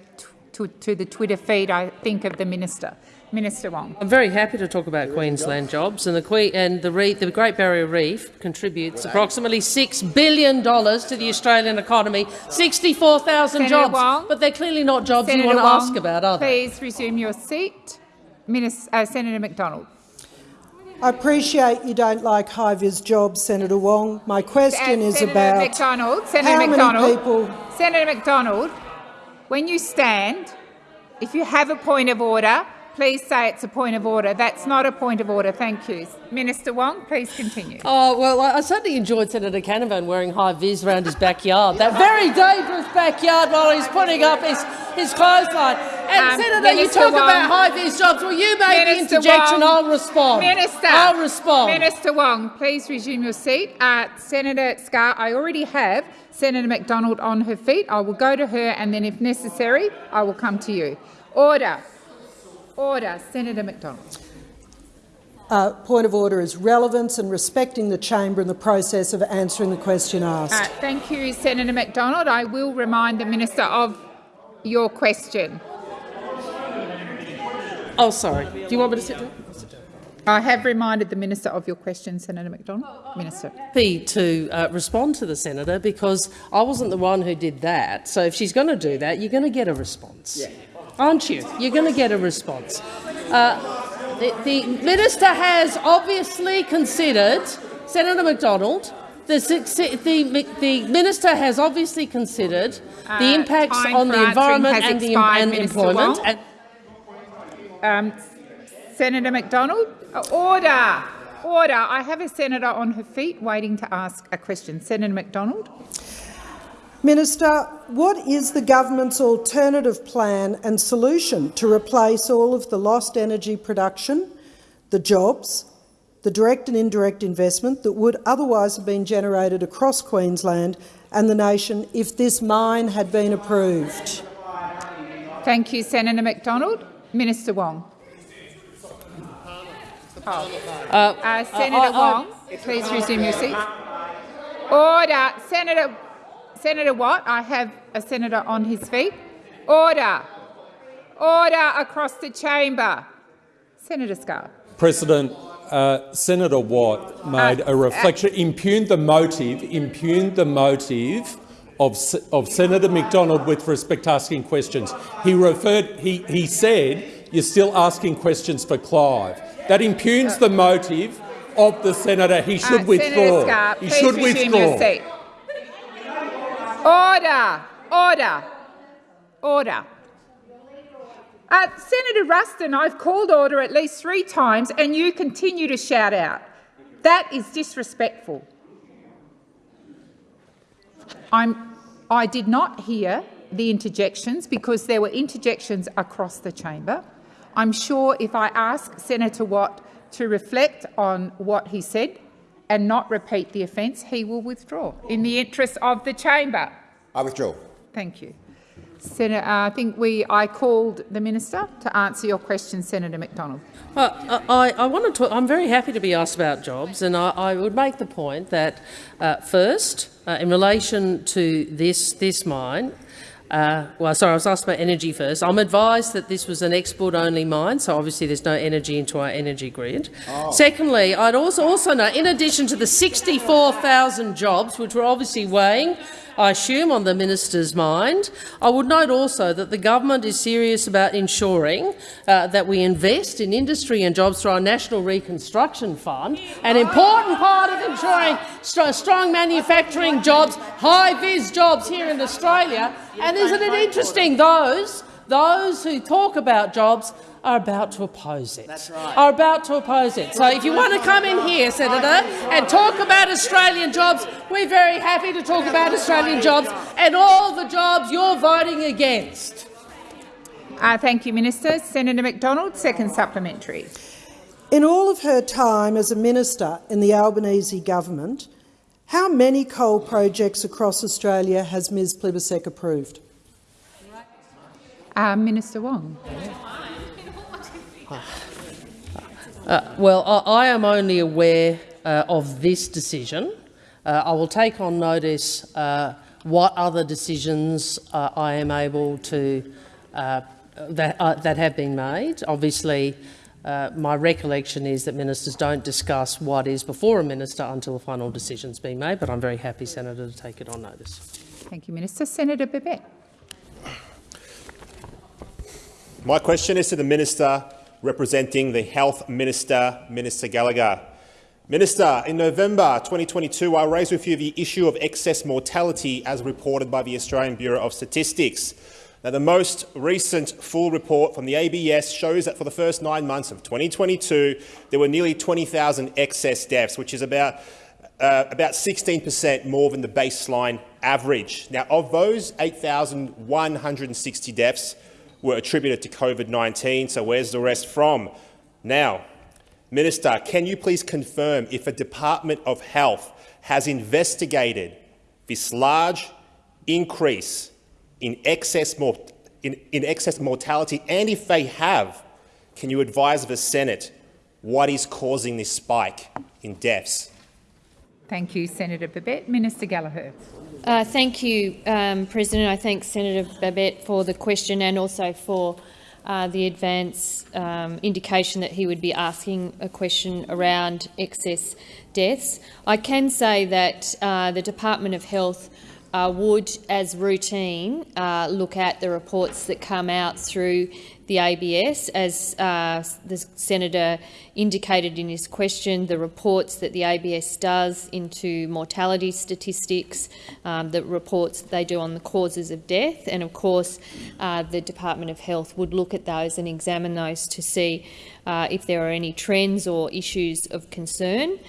to, to the Twitter feed, I think, of the minister. Minister Wong. I'm very happy to talk about Queensland jobs, and the, que and the, the Great Barrier Reef contributes approximately $6 billion to the Australian economy, 64,000 jobs, Wong, but they're clearly not jobs Senator you want to Wong, ask about, are they? Please resume your seat. Minister, uh, Senator McDonald. I appreciate you don't like high-vis jobs, Senator Wong. My question uh, is Senator about McDonald, Senator how McDonald, many people... Senator McDonald, when you stand, if you have a point of order, Please say it's a point of order. That's not a point of order. Thank you. Minister Wong, please continue. Oh, well, I certainly enjoyed Senator Canavan wearing high vis around his backyard, that very dangerous backyard while he's putting up his, his clothesline. And um, Senator, Minister you talk Wong, about high vis jobs. Well, you make Minister the interjection, Wong, I'll respond. Minister, I'll respond. Minister Wong, please resume your seat. Uh, Senator Scarr, I already have Senator McDonald on her feet. I will go to her and then, if necessary, I will come to you. Order. Order. Senator McDonald. Uh, point of order is relevance and respecting the chamber in the process of answering the question asked. Uh, thank you, Senator McDonald. I will remind the minister of your question. Oh, sorry. Do you want me to sit down? I have reminded the minister of your question, Senator McDonald. Minister. Happy to uh, respond to the senator because I wasn't the one who did that. So if she's going to do that, you're going to get a response. Yeah aren't you? You're going to get a response. Uh, the, the, minister has obviously considered, Senator McDonald, the, the, the minister has obviously considered uh, the impacts on the environment and the and employment. And um, Senator McDonald, uh, order. Order. I have a senator on her feet waiting to ask a question. Senator McDonald. Minister, what is the government's alternative plan and solution to replace all of the lost energy production, the jobs, the direct and indirect investment that would otherwise have been generated across Queensland and the nation if this mine had been approved? Thank you, Senator McDonald. Minister Wong. Oh. Uh, uh, Senator uh, Wong, please resume your seat. Order. Senator Senator Watt, I have a senator on his feet. Order. Order across the chamber. Senator Scarr. President, uh, Senator Watt made uh, a reflection, uh, impugned the motive, impugned the motive of, of Senator McDonald with respect to asking questions. He referred. He, he said you're still asking questions for Clive. That impugns the motive of the senator. He should Uh, withdraw. Senator Scarr, he should withdraw. Order, order, order. Uh, Senator Ruston, I've called order at least three times and you continue to shout out. That is disrespectful. I'm, I did not hear the interjections because there were interjections across the chamber. I'm sure if I ask Senator Watt to reflect on what he said and not repeat the offence, he will withdraw in the interest of the chamber. I withdraw. Thank you. Senator, uh, I think we, I called the minister to answer your question, Senator McDonald. Well, I, I want to I'm very happy to be asked about jobs, and I, I would make the point that, uh, first, uh, in relation to this, this mine, uh, well, sorry, I was asked about energy first. I'm advised that this was an export-only mine, so obviously there's no energy into our energy grid. Oh. Secondly, I'd also, also know, in addition to the 64,000 jobs, which we're obviously weighing, I assume, on the minister's mind, I would note also that the government is serious about ensuring uh, that we invest in industry and jobs through our National Reconstruction Fund, an important part of ensuring st strong manufacturing jobs, high-vis jobs here in Australia. And isn't it interesting, those, those who talk about jobs are about to oppose it. That's right. Are about to oppose it. So if you want to come in here, Senator, and talk about Australian jobs, we're very happy to talk about Australian jobs and all the jobs you're voting against. Uh, thank you, Minister. Senator McDonald, second supplementary. In all of her time as a minister in the Albanese government, how many coal projects across Australia has Ms Plibersek approved? Uh, Minister Wong. Uh, well, I, I, am only aware uh, of this decision. Uh, I will take on notice uh, what other decisions uh, I am able to uh, that, that have been made. Obviously, my recollection is that ministers don't discuss what is before a minister until a final decision's been made, but I'm very happy, Senator, to take it on notice. Thank you, Minister. Senator Babet. My question is to the Minister representing the Health Minister, Minister Gallagher. Minister, in November 2022, I raised with you the issue of excess mortality as reported by the Australian Bureau of Statistics. Now, the most recent full report from the ABS shows that for the first nine months of 2022, there were nearly 20,000 excess deaths, which is about uh, about 16 per cent more than the baseline average. Now, of those, 8,160 deaths were attributed to COVID-19. So where's the rest from? Now, Minister, can you please confirm if the Department of Health has investigated this large increase in excess, in, in excess mortality, and if they have, can you advise the Senate what is causing this spike in deaths? Thank you, Senator Babet. Minister Gallagher. Uh, thank you, um, President. I thank Senator Babet for the question and also for uh, the advance um, indication that he would be asking a question around excess deaths. I can say that uh, the Department of Health uh, would, as routine, uh, look at the reports that come out through the ABS. As uh, the senator indicated in his question, the reports that the ABS does into mortality statistics, um, the reports they do on the causes of death, and of course uh, the Department of Health would look at those and examine those to see uh, if there are any trends or issues of concern.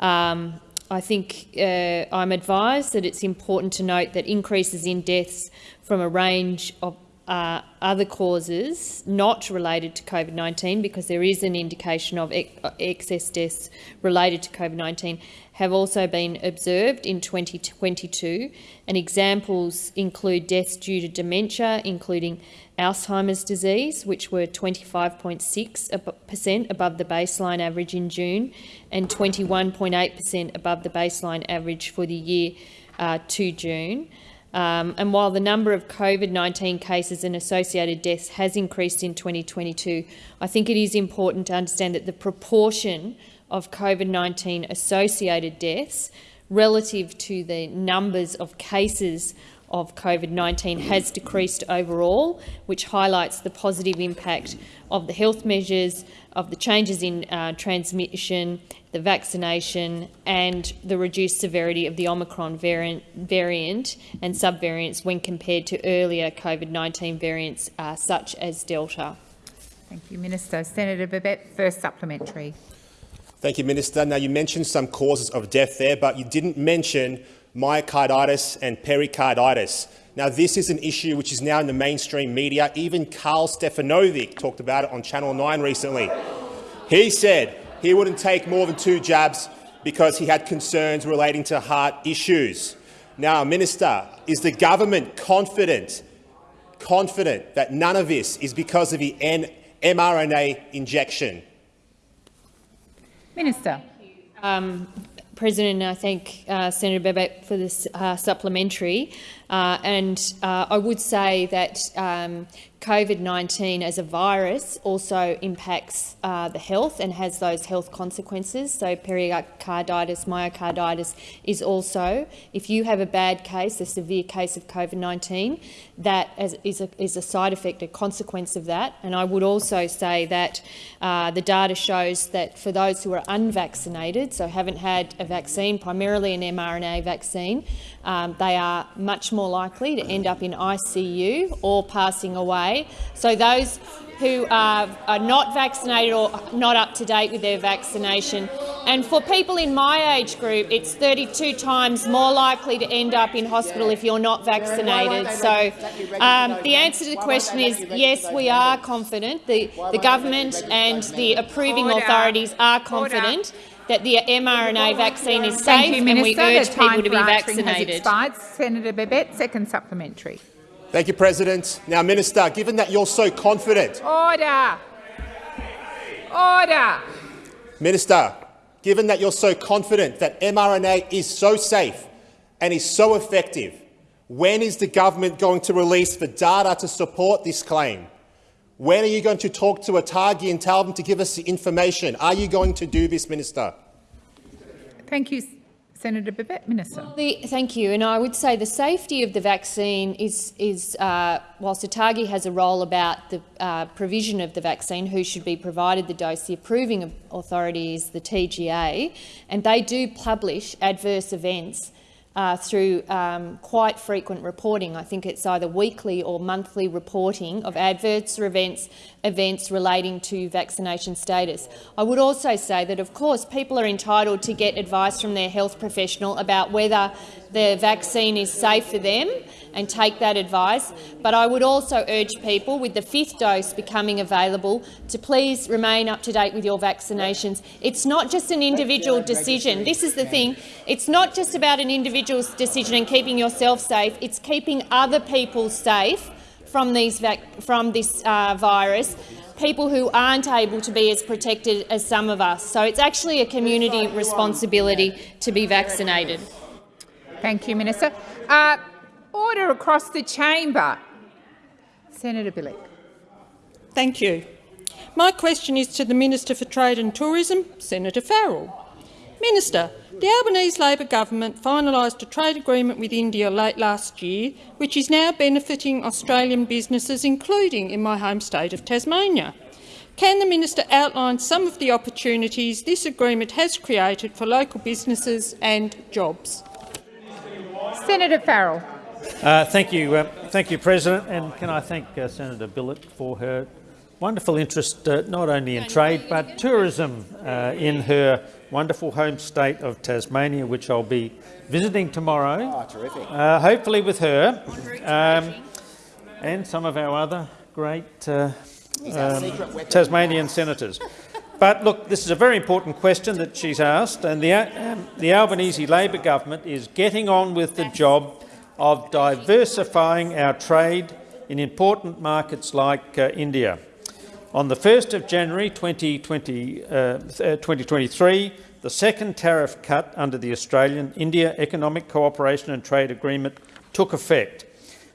Um, I think uh, I'm advised that it's important to note that increases in deaths from a range of uh, other causes not related to COVID-19, because there is an indication of ex excess deaths related to COVID-19, have also been observed in 2022. And examples include deaths due to dementia, including Alzheimer's disease, which were 25.6 per cent above the baseline average in June, and 21.8 per cent above the baseline average for the year uh, to June. Um, and while the number of COVID-19 cases and associated deaths has increased in 2022, I think it is important to understand that the proportion of COVID-19 associated deaths relative to the numbers of cases of COVID-19 has decreased overall, which highlights the positive impact of the health measures, of the changes in uh, transmission, the vaccination and the reduced severity of the Omicron variant, variant and subvariants when compared to earlier COVID-19 variants uh, such as Delta. Thank you, Minister. Senator Babet, first supplementary. Thank you, Minister. Now, you mentioned some causes of death there, but you didn't mention myocarditis and pericarditis. Now, this is an issue which is now in the mainstream media. Even Karl Stefanovic talked about it on Channel 9 recently. He said he wouldn't take more than two jabs because he had concerns relating to heart issues. Now, Minister, is the government confident, confident that none of this is because of the N mRNA injection? Minister. Um, President, I thank uh, Senator Babet for this uh, supplementary. Uh, and uh, I would say that um, COVID-19 as a virus also impacts uh, the health and has those health consequences. So pericarditis, myocarditis is also, if you have a bad case, a severe case of COVID-19, that is a, is a, side effect, a consequence of that. And I would also say that uh, the data shows that for those who are unvaccinated, so haven't had a vaccine, primarily an mRNA vaccine, um, they are much more likely to end up in ICU or passing away. So those who are, are, not vaccinated or not up to date with their vaccination. And for people in my age group, it's 32 times more likely to end up in hospital if you're not vaccinated. So um, the answer to the question is yes, we are confident. The, the government and the approving authorities are confident that the mRNA vaccine is safe you, and we urge people to be vaccinated. Senator Babet, second supplementary. Thank you, President. Now, Minister, given that you're so confident— Order! Order! Minister, given that you're so confident that mRNA is so safe and is so effective, when is the government going to release the data to support this claim? When are you going to talk to ATAGI and tell them to give us the information? Are you going to do this, Minister? Thank you, Senator Babet. Minister. The, thank you. And I would say the safety of the vaccine is, is uh, whilst ATAGI has a role about the uh, provision of the vaccine, who should be provided the dose, the approving authority is the TGA, and they do publish adverse events uh, through um, quite frequent reporting. I think it's either weekly or monthly reporting of adverse events, events relating to vaccination status. I would also say that, of course, people are entitled to get advice from their health professional about whether the vaccine is safe for them and take that advice. But I would also urge people, with the fifth dose becoming available, to please remain up to date with your vaccinations. It's not just an individual decision. This is the thing. It's not just about an individual's decision and keeping yourself safe. It's keeping other people safe from, these from this uh, virus people who aren't able to be as protected as some of us. So it's actually a community responsibility to be vaccinated. Thank you, Minister. Uh, Order across the chamber. Senator Bilyk. Thank you. My question is to the Minister for Trade and Tourism, Senator Farrell. Minister, the Albanese Labor government finalised a trade agreement with India late last year, which is now benefiting Australian businesses, including in my home state of Tasmania. Can the minister outline some of the opportunities this agreement has created for local businesses and jobs? Senator Farrell. Uh, thank you, uh, thank you, President, and can I thank uh, Senator Bilyk for her wonderful interest uh, not only in trade but tourism uh, in her wonderful home state of Tasmania, which I'll be visiting tomorrow. Oh, terrific! Uh, hopefully with her um, and some of our other great um, Tasmanian senators. But look, this is a very important question that she's asked, and the, um, the Albanese Labor government is getting on with the job of diversifying our trade in important markets like uh, India. On the 1st of January 2020, uh, 2023, the second tariff cut under the Australian-India Economic Cooperation and Trade Agreement took effect.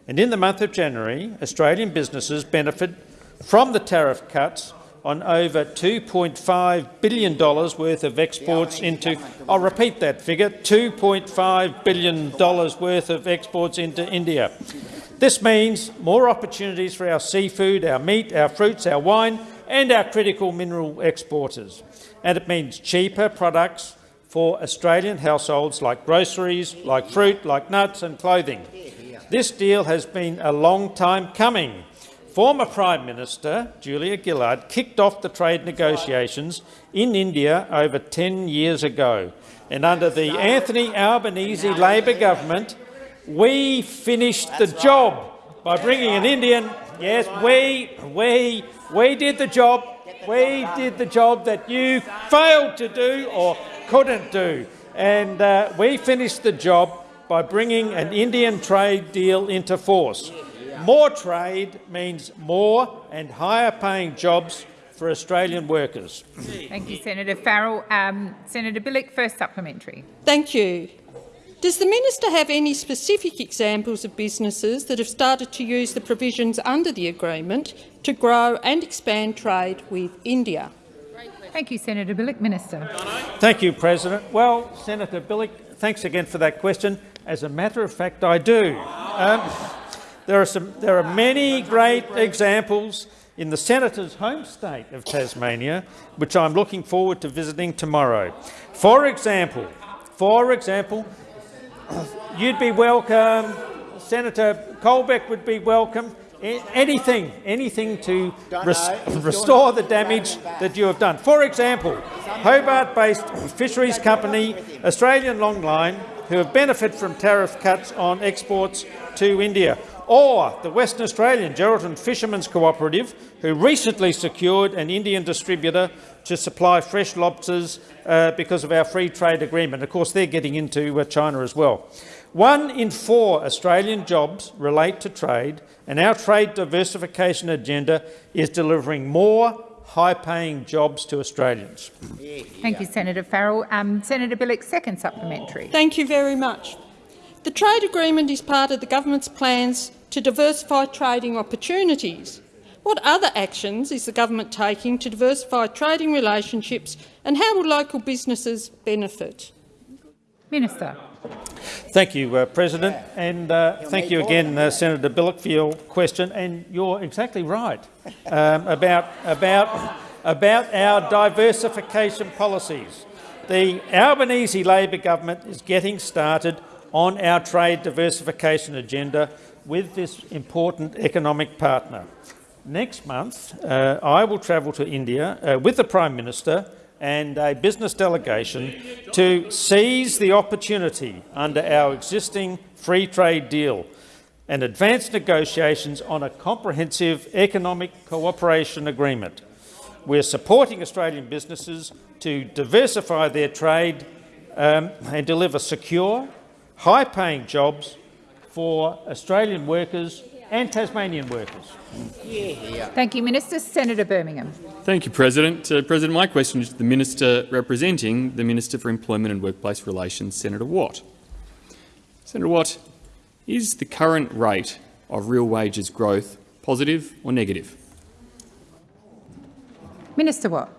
And in the month of January, Australian businesses benefited from the tariff cuts on over $2.5 billion worth of exports into— I'll repeat that figure, $2.5 billion worth of exports into India. This means more opportunities for our seafood, our meat, our fruits, our wine and our critical mineral exporters. And it means cheaper products for Australian households like groceries, like fruit, like nuts and clothing. This deal has been a long time coming. Former Prime Minister Julia Gillard kicked off the trade negotiations in India over 10 years ago. And under the Anthony Albanese Labor government, we finished the job by bringing an Indian. Yes, we, we, we did the job. We did the job that you failed to do or couldn't do. And uh, we finished the job by bringing an Indian trade deal into force. More trade means more and higher paying jobs for Australian workers. Thank you, Senator Farrell. Um, Senator Bilyk, first supplementary. Thank you. Does the minister have any specific examples of businesses that have started to use the provisions under the agreement to grow and expand trade with India? Thank you, Senator Bilyk. Minister. Thank you, President. Well, Senator Bilyk, thanks again for that question. As a matter of fact, I do. Um, there, are some, there are many great examples in the Senator's home state of Tasmania, which I'm looking forward to visiting tomorrow. For example, for example, you'd be welcome, Senator Colbeck would be welcome, anything, anything to res restore the damage that you have done. For example, Hobart-based fisheries company Australian Longline, who have benefited from tariff cuts on exports to India or the Western Australian Geraldton Fishermen's Cooperative, who recently secured an Indian distributor to supply fresh lobsters uh, because of our free trade agreement. Of course, they're getting into uh, China as well. One in four Australian jobs relate to trade, and our trade diversification agenda is delivering more high-paying jobs to Australians. Thank you, Senator Farrell. Um, Senator Bilyk, second supplementary. Thank you very much. The trade agreement is part of the government's plans to diversify trading opportunities. What other actions is the government taking to diversify trading relationships and how will local businesses benefit? Minister. Thank you, uh, President, and uh, thank you again, uh, Senator Bilyk, for your question. And you're exactly right um, about, about, about our diversification policies. The Albanese Labor government is getting started on our trade diversification agenda with this important economic partner. Next month, uh, I will travel to India uh, with the Prime Minister and a business delegation to seize the opportunity under our existing free trade deal and advance negotiations on a comprehensive economic cooperation agreement. We're supporting Australian businesses to diversify their trade um, and deliver secure, high-paying jobs for Australian workers and Tasmanian workers. Thank you, Minister. Senator Birmingham. Thank you, President. Uh, President, my question is to the Minister representing the Minister for Employment and Workplace Relations, Senator Watt. Senator Watt, is the current rate of real wages growth positive or negative? Minister Watt.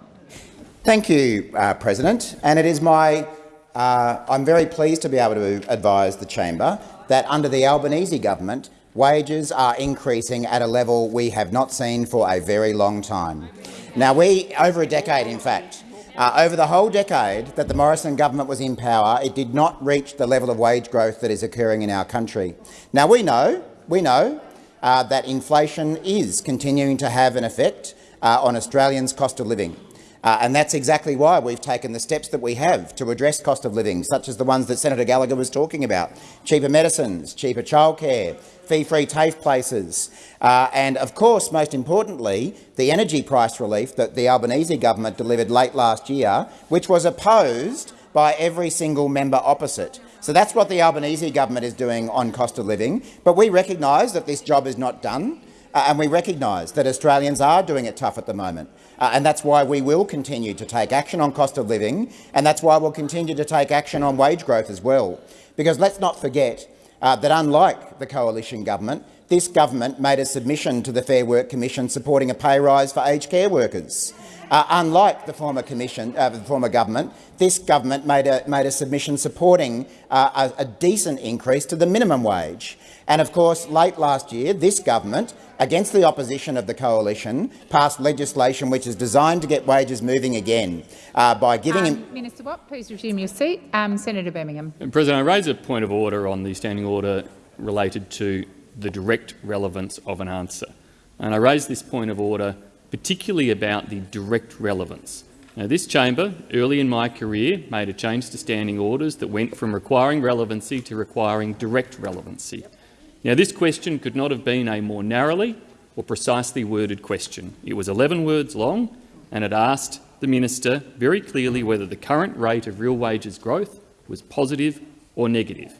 Thank you, uh, President. And it is my uh, I'm very pleased to be able to advise the chamber that under the Albanese government, wages are increasing at a level we have not seen for a very long time. Now, we, over a decade in fact, uh, over the whole decade that the Morrison government was in power, it did not reach the level of wage growth that is occurring in our country. Now, we know, we know uh, that inflation is continuing to have an effect uh, on Australians' cost of living. Uh, and that's exactly why we've taken the steps that we have to address cost of living, such as the ones that Senator Gallagher was talking about, cheaper medicines, cheaper childcare, fee-free TAFE places, uh, and of course, most importantly, the energy price relief that the Albanese government delivered late last year, which was opposed by every single member opposite. So that's what the Albanese government is doing on cost of living. But we recognise that this job is not done, uh, and we recognise that Australians are doing it tough at the moment. Uh, and that's why we will continue to take action on cost of living, and that's why we'll continue to take action on wage growth as well. Because let's not forget uh, that unlike the coalition government, this government made a submission to the Fair Work Commission supporting a pay rise for aged care workers. Uh, unlike the former commission, uh, the former government, this government made a, made a submission supporting uh, a, a decent increase to the minimum wage. And of course, late last year, this government, against the opposition of the coalition, passed legislation which is designed to get wages moving again uh, by giving um, Minister Watt, please resume your seat. Um, Senator Birmingham. President, I raise a point of order on the standing order related to the direct relevance of an answer. And I raise this point of order particularly about the direct relevance. Now, this chamber, early in my career, made a change to standing orders that went from requiring relevancy to requiring direct relevancy. Now, this question could not have been a more narrowly or precisely worded question. It was 11 words long and it asked the minister very clearly whether the current rate of real wages growth was positive or negative.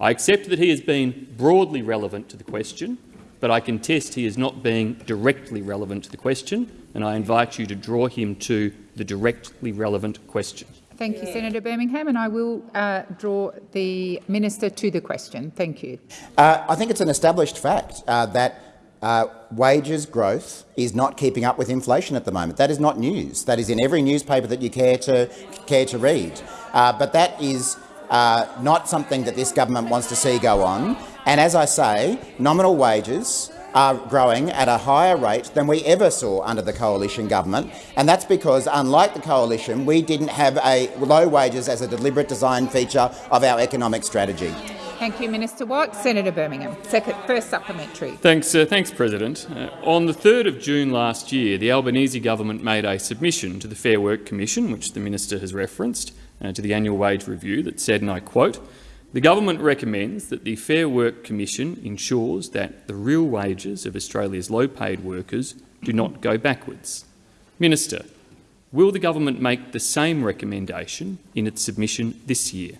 I accept that he has been broadly relevant to the question, but I contest he is not being directly relevant to the question, and I invite you to draw him to the directly relevant question. Thank you, Senator Birmingham, and I will uh, draw the minister to the question. Thank you. Uh, I think it's an established fact uh, that uh, wages growth is not keeping up with inflation at the moment. That is not news. That is in every newspaper that you care to care to read. Uh, but that is uh, not something that this government wants to see go on. And as I say, nominal wages are growing at a higher rate than we ever saw under the coalition government, and that's because, unlike the coalition, we didn't have a low wages as a deliberate design feature of our economic strategy. Thank you, Minister Watt. Senator Birmingham, second, first supplementary. Thanks, uh, thanks President. Uh, on the 3rd of June last year, the Albanese government made a submission to the Fair Work Commission, which the minister has referenced, uh, to the annual wage review that said, and I quote, the government recommends that the Fair Work Commission ensures that the real wages of Australia's low-paid workers do not go backwards. Minister, will the government make the same recommendation in its submission this year?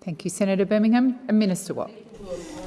Thank you, Senator Birmingham. And Minister Watt.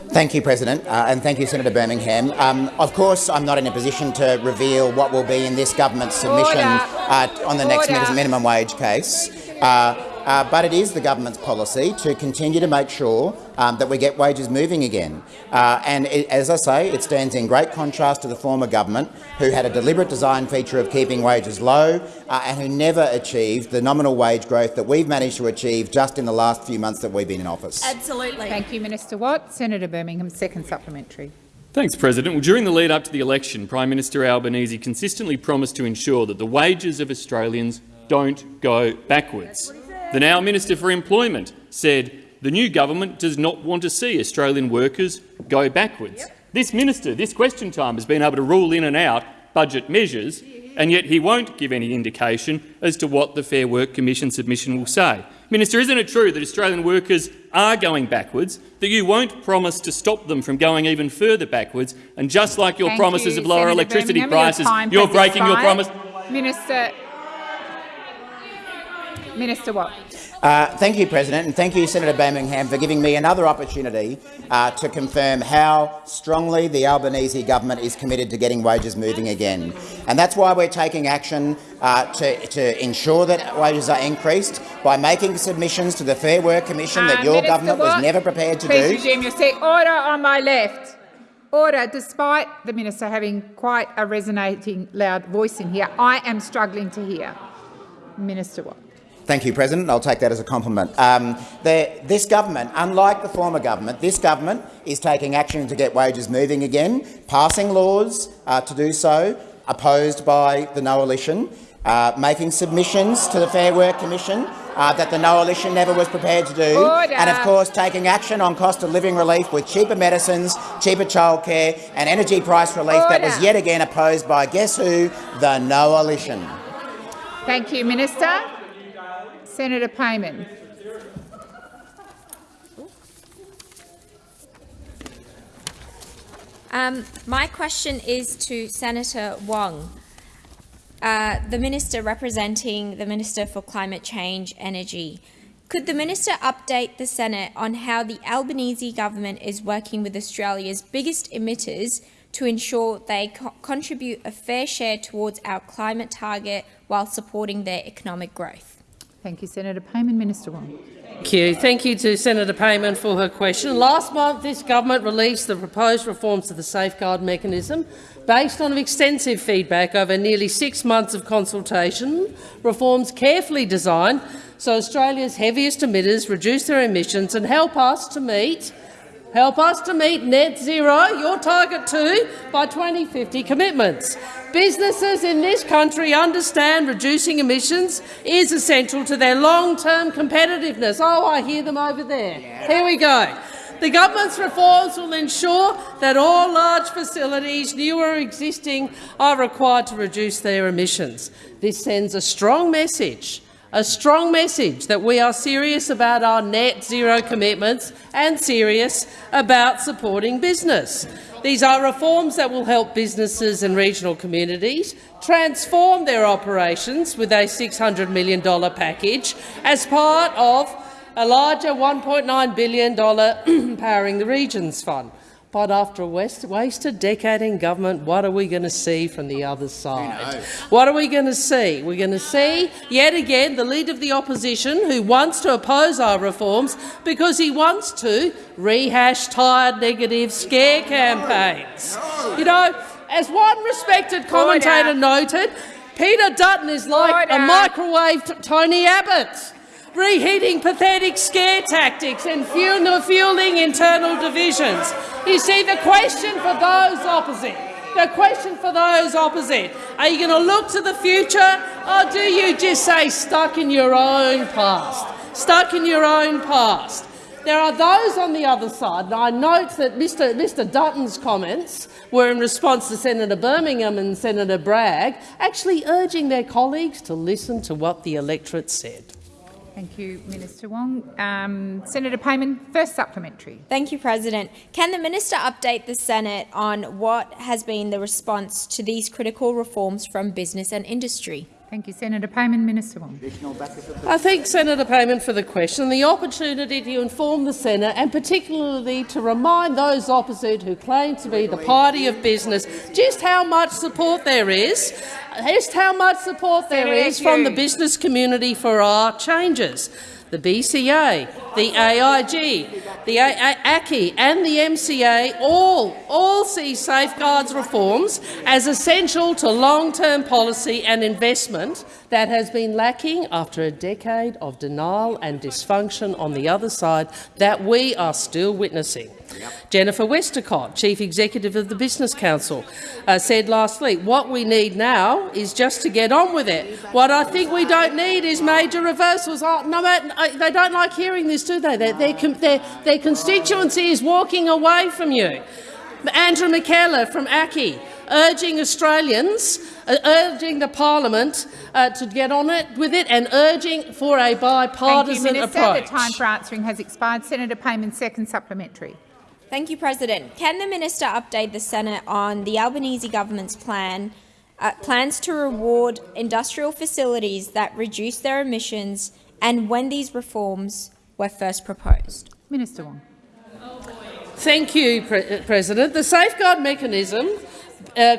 Thank you, President, uh, and thank you, Senator Birmingham. Um, of course, I'm not in a position to reveal what will be in this government's submission uh, on the Order. next minimum wage case. Uh, uh, but it is the government's policy to continue to make sure um, that we get wages moving again. Uh, and it, as I say, it stands in great contrast to the former government, who had a deliberate design feature of keeping wages low uh, and who never achieved the nominal wage growth that we've managed to achieve just in the last few months that we've been in office. Absolutely. Thank you, Minister Watt. Senator Birmingham, second supplementary. Thanks, President. Well, during the lead up to the election, Prime Minister Albanese consistently promised to ensure that the wages of Australians don't go backwards. The now Minister for Employment said the new government does not want to see Australian workers go backwards. Yep. This minister, this question time, has been able to rule in and out budget measures, and yet he won't give any indication as to what the Fair Work Commission submission will say. Minister, isn't it true that Australian workers are going backwards, that you won't promise to stop them from going even further backwards, and just like your Thank promises you, of lower Senator electricity Birmingham, prices, you're breaking your promise? Minister, Minister Watt. Uh, thank you, President, and thank you, Senator Birmingham, for giving me another opportunity uh, to confirm how strongly the Albanese government is committed to getting wages moving again. And that's why we're taking action uh, to, to, ensure that wages are increased by making submissions to the Fair Work Commission that uh, your Minister government Watt, was never prepared to please do. Please resume your seat. Order on my left. Order. Despite the minister having quite a resonating loud voice in here, I am struggling to hear. Minister Watt. Thank you, President. I'll take that as a compliment. Um, this government, unlike the former government, this government is taking action to get wages moving again, passing laws uh, to do so, opposed by the Coalition, uh, making submissions to the Fair Work Commission uh, that the Coalition never was prepared to do, Order. and of course taking action on cost of living relief with cheaper medicines, cheaper childcare and energy price relief Order. that was yet again opposed by, guess who, the Coalition. Thank you, Minister. Senator Payman. Um, my question is to Senator Wong, uh, the minister representing the Minister for Climate Change Energy. Could the minister update the Senate on how the Albanese government is working with Australia's biggest emitters to ensure they co contribute a fair share towards our climate target while supporting their economic growth? Thank you, Senator Payman. Minister Wong. Thank you. Thank you to Senator Payman for her question. Last month, this government released the proposed reforms to the safeguard mechanism based on extensive feedback over nearly six months of consultation, reforms carefully designed so Australia's heaviest emitters reduce their emissions and help us to meet Help us to meet net zero, your target too, by 2050 commitments. Businesses in this country understand reducing emissions is essential to their long-term competitiveness. Oh, I hear them over there. Here we go. The government's reforms will ensure that all large facilities, new or existing, are required to reduce their emissions. This sends a strong message a strong message that we are serious about our net zero commitments and serious about supporting business. These are reforms that will help businesses and regional communities transform their operations with a $600 million package as part of a larger $1.9 billion Powering the Regions Fund. But after a wasted decade in government, what are we going to see from the other side? What are we going to see? We're going to see, yet again, the Leader of the Opposition who wants to oppose our reforms because he wants to rehash tired negative scare campaigns. You know, as one respected commentator noted, Peter Dutton is like a microwave Tony Abbott reheating pathetic scare tactics and fueling internal divisions. You see, the question for those opposite, the question for those opposite, are you going to look to the future or do you just say stuck in your own past? Stuck in your own past. There are those on the other side, and I note that Mr, Mr Dutton's comments were in response to Senator Birmingham and Senator Bragg, actually urging their colleagues to listen to what the electorate said. Thank you, Minister Wong. Um, Senator Payman, first supplementary. Thank you, President. Can the minister update the Senate on what has been the response to these critical reforms from business and industry? Thank you, Senator Payman. Minister Wong. I thank Senator Payman for the question and the opportunity to inform the Senate and particularly to remind those opposite who claim to be the party of business just how much support there is, just how much support there is from the business community for our changes the BCA, the AIG, the ACCI and the MCA all, all see safeguards reforms as essential to long-term policy and investment that has been lacking after a decade of denial and dysfunction on the other side that we are still witnessing. Yep. Jennifer Westacott, Chief Executive of the Business Council, uh, said last week, what we need now is just to get on with it. What I think we don't need is major reversals. Oh, no, uh, they don't like hearing this, do they? Their, their, their, their constituency is walking away from you. Andrew McKellar from ACCI urging Australians, uh, urging the parliament uh, to get on it with it and urging for a bipartisan Thank you, Minister. approach. The time for answering has expired. Senator Payman, second supplementary. Thank you, President. Can the minister update the Senate on the Albanese government's plan uh, plans to reward industrial facilities that reduce their emissions and when these reforms were first proposed? Minister Wong. Thank you, Pre President. The safeguard mechanism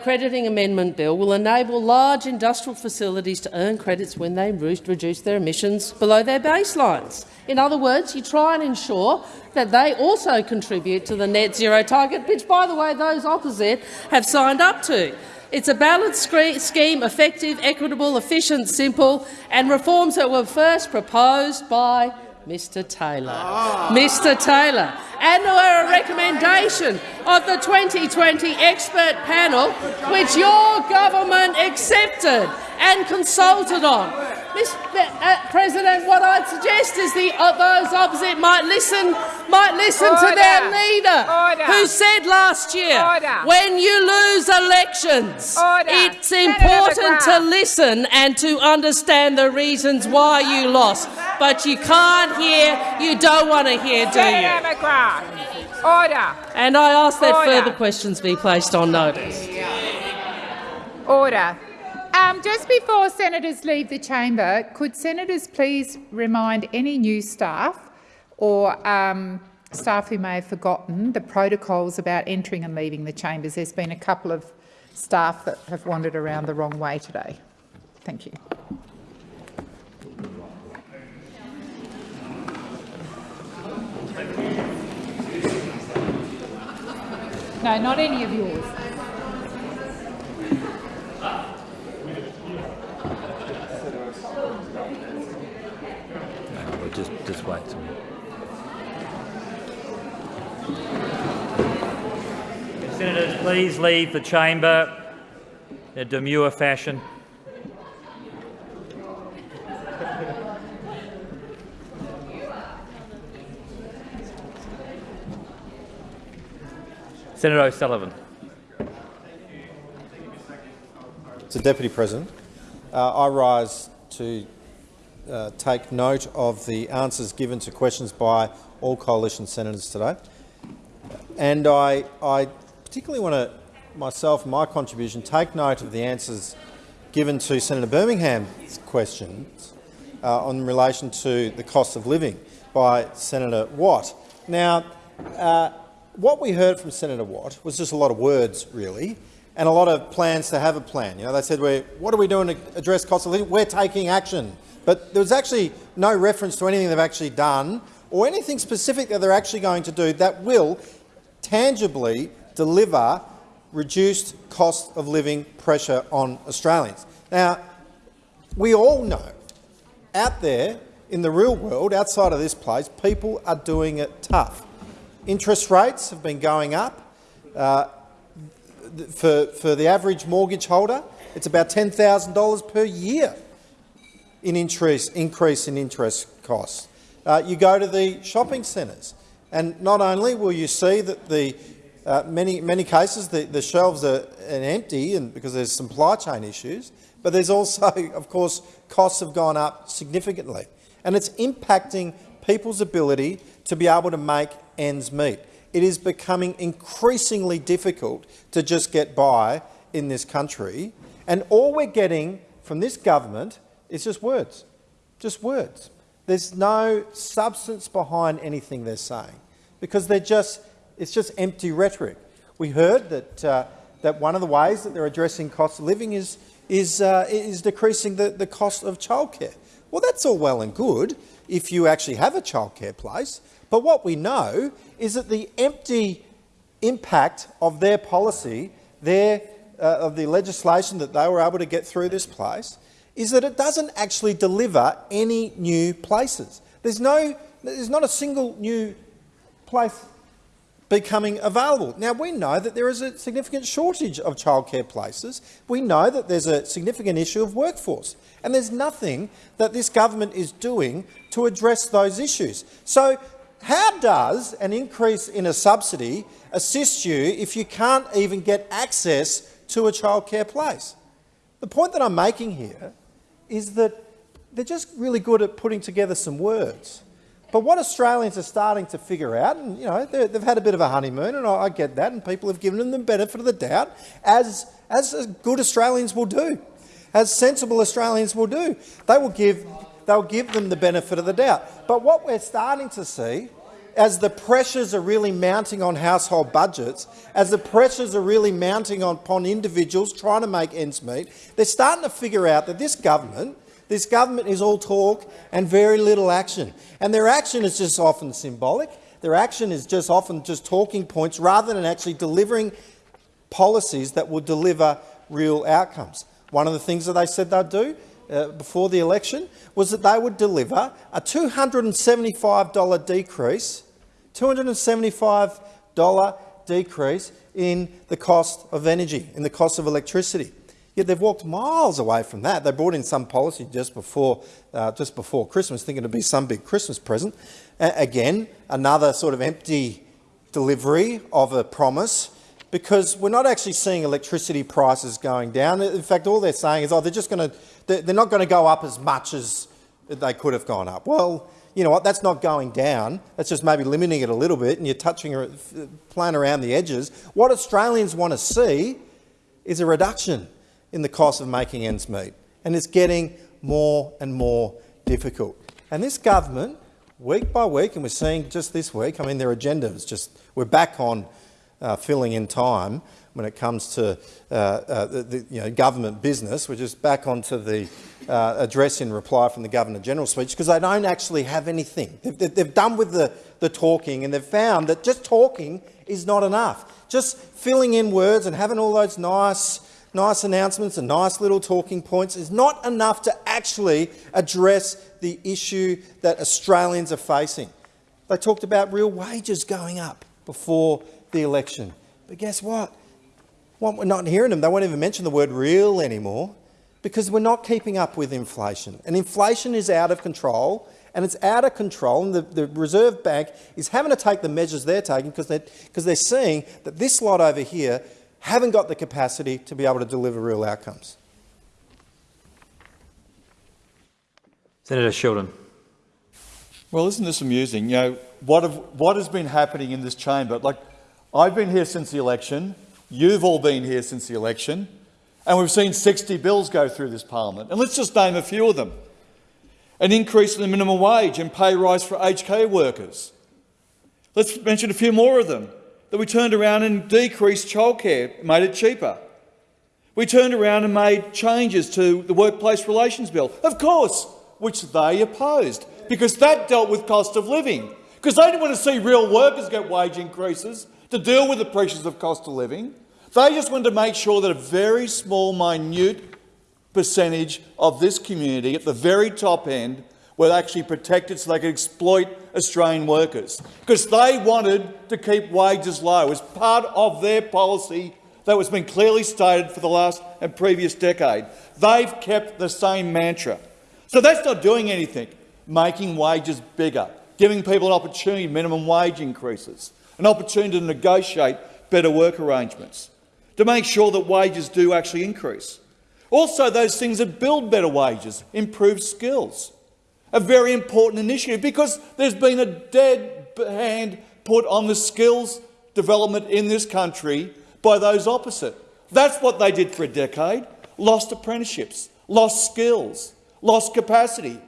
crediting amendment bill will enable large industrial facilities to earn credits when they reduce their emissions below their baselines. In other words, you try and ensure that they also contribute to the net zero target, which, by the way, those opposite have signed up to. It's a balanced scheme, effective, equitable, efficient, simple, and reforms that were first proposed by Mr Taylor. Oh. Mr Taylor. And were a recommendation of the 2020 expert panel, which your government accepted and consulted on. Mr. Uh, President, what I'd suggest is the, uh, those opposite might listen, might listen Order. to their leader, Order. who said last year, Order. when you lose elections, it's important to listen and to understand the reasons why you lost. But you can't hear, you don't want to hear, do you? Order. And I ask that further questions be placed on notice. Order. Um, just before senators leave the chamber, could senators please remind any new staff or um, staff who may have forgotten the protocols about entering and leaving the chambers? There's been a couple of staff that have wandered around the wrong way today. Thank you. No, not any of yours. Just, just wait. till- Senators, please leave the chamber in a demure fashion. Senator O'Sullivan. So, Deputy President, uh, I rise to uh, take note of the answers given to questions by all coalition senators today, and I, I particularly want to, myself, my contribution, take note of the answers given to Senator Birmingham's questions uh, in relation to the cost of living by Senator Watt. Now, uh, what we heard from Senator Watt was just a lot of words, really, and a lot of plans to have a plan. You know, they said, We're, what are we doing to address cost of living? We're taking action. But there was actually no reference to anything they've actually done or anything specific that they're actually going to do that will tangibly deliver reduced cost of living pressure on Australians. Now, we all know out there in the real world, outside of this place, people are doing it tough. Interest rates have been going up. Uh, for, for the average mortgage holder, it's about $10,000 per year in interest, increase in interest costs. Uh, you go to the shopping centres, and not only will you see that the uh, many many cases the, the shelves are empty, and because there's supply chain issues, but there's also, of course, costs have gone up significantly, and it's impacting people's ability to be able to make ends meet. It is becoming increasingly difficult to just get by in this country, and all we're getting from this government is just words, just words. There's no substance behind anything they're saying because they're just, it's just empty rhetoric. We heard that, uh, that one of the ways that they're addressing cost of living is, is, uh, is decreasing the, the cost of childcare. Well, that's all well and good if you actually have a childcare place, but what we know is that the empty impact of their policy, their, uh, of the legislation that they were able to get through this place, is that it doesn't actually deliver any new places. There's, no, there's not a single new place becoming available. Now, we know that there is a significant shortage of childcare places. We know that there's a significant issue of workforce. And there's nothing that this government is doing to address those issues. So how does an increase in a subsidy assist you if you can't even get access to a childcare place? The point that I'm making here is that they're just really good at putting together some words. But what Australians are starting to figure out, and you know, they've had a bit of a honeymoon, and I, get that, and people have given them the benefit of the doubt, as, as good Australians will do, as sensible Australians will do. They will give, they'll give them the benefit of the doubt. But what we're starting to see as the pressures are really mounting on household budgets, as the pressures are really mounting upon individuals trying to make ends meet, they're starting to figure out that this government, this government is all talk and very little action. And their action is just often symbolic. Their action is just often just talking points rather than actually delivering policies that will deliver real outcomes. One of the things that they said they'd do uh, before the election was that they would deliver a $275 decrease, $275 decrease in the cost of energy, in the cost of electricity. Yet they've walked miles away from that. They brought in some policy just before, uh, just before Christmas, thinking it'd be some big Christmas present. Again, another sort of empty delivery of a promise because we're not actually seeing electricity prices going down. In fact, all they're saying is, oh, they're just going to, they're not going to go up as much as they could have gone up. Well, you know what? That's not going down. That's just maybe limiting it a little bit, and you're touching, playing around the edges. What Australians want to see is a reduction in the cost of making ends meet, and it's getting more and more difficult. And this government, week by week, and we're seeing just this week, I mean, their agenda is just, we're back on uh, filling in time when it comes to uh, uh, the, the, you know, government business. We're just back onto the uh, address in reply from the Governor-General's speech because they don't actually have anything. They've, they've done with the, the talking and they've found that just talking is not enough. Just filling in words and having all those nice, nice announcements and nice little talking points is not enough to actually address the issue that Australians are facing. They talked about real wages going up before the election. But guess what? We're not hearing them. They won't even mention the word real anymore because we're not keeping up with inflation. And inflation is out of control, and it's out of control, and the, the Reserve Bank is having to take the measures they're taking because they're, because they're seeing that this lot over here haven't got the capacity to be able to deliver real outcomes. Senator Sheldon. Well, isn't this amusing? You know, what, have, what has been happening in this chamber? Like, I've been here since the election. You've all been here since the election. And we've seen 60 bills go through this parliament. And let's just name a few of them. An increase in the minimum wage and pay rise for care workers. Let's mention a few more of them. That we turned around and decreased childcare, made it cheaper. We turned around and made changes to the Workplace Relations Bill, of course, which they opposed, because that dealt with cost of living. Because they didn't want to see real workers get wage increases to deal with the pressures of cost of living. They just wanted to make sure that a very small, minute percentage of this community at the very top end were actually protected so they could exploit Australian workers. Because they wanted to keep wages low as part of their policy that was been clearly stated for the last and previous decade. They've kept the same mantra. So that's not doing anything, making wages bigger, giving people an opportunity, minimum wage increases, an opportunity to negotiate better work arrangements to make sure that wages do actually increase. Also, those things that build better wages, improve skills. A very important initiative because there's been a dead hand put on the skills development in this country by those opposite. That's what they did for a decade. Lost apprenticeships, lost skills, lost capacity.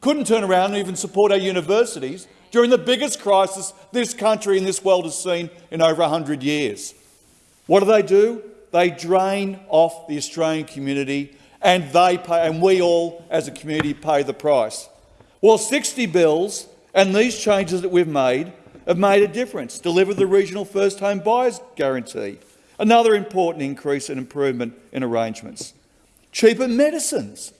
Couldn't turn around and even support our universities during the biggest crisis this country and this world has seen in over 100 years. What do they do? They drain off the Australian community and they pay, and we all as a community pay the price. Well, 60 bills and these changes that we've made have made a difference. Deliver the regional first home buyers guarantee, another important increase and improvement in arrangements. Cheaper medicines.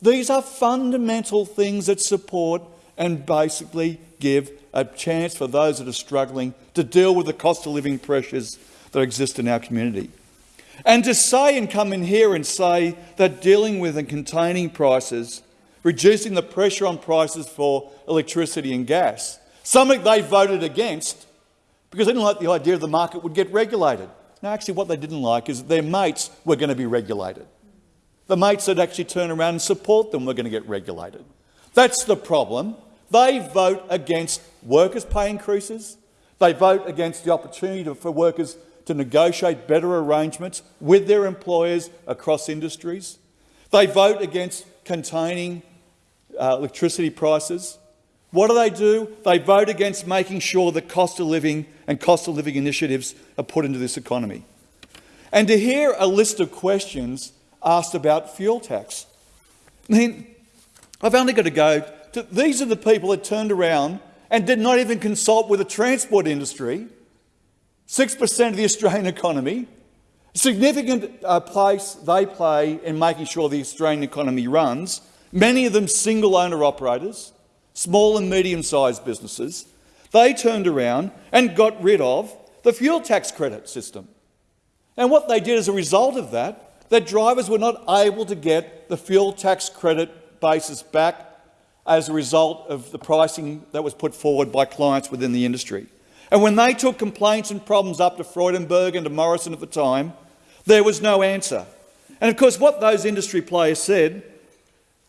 These are fundamental things that support and basically give a chance for those that are struggling to deal with the cost of living pressures that exist in our community. And to say and come in here and say that dealing with and containing prices, reducing the pressure on prices for electricity and gas, something they voted against because they didn't like the idea the market would get regulated. Now, actually, what they didn't like is that their mates were going to be regulated. The mates that actually turn around and support them were going to get regulated. That's the problem. They vote against workers' pay increases. They vote against the opportunity for workers to negotiate better arrangements with their employers across industries. They vote against containing uh, electricity prices. What do they do? They vote against making sure that cost of living and cost of living initiatives are put into this economy. And to hear a list of questions asked about fuel tax, I mean, I've only got to go to these are the people that turned around and did not even consult with the transport industry 6% of the Australian economy, significant uh, place they play in making sure the Australian economy runs, many of them single owner operators, small and medium sized businesses, they turned around and got rid of the fuel tax credit system. And what they did as a result of that, that drivers were not able to get the fuel tax credit basis back as a result of the pricing that was put forward by clients within the industry. And when they took complaints and problems up to Frydenberg and to Morrison at the time, there was no answer. And of course, what those industry players said,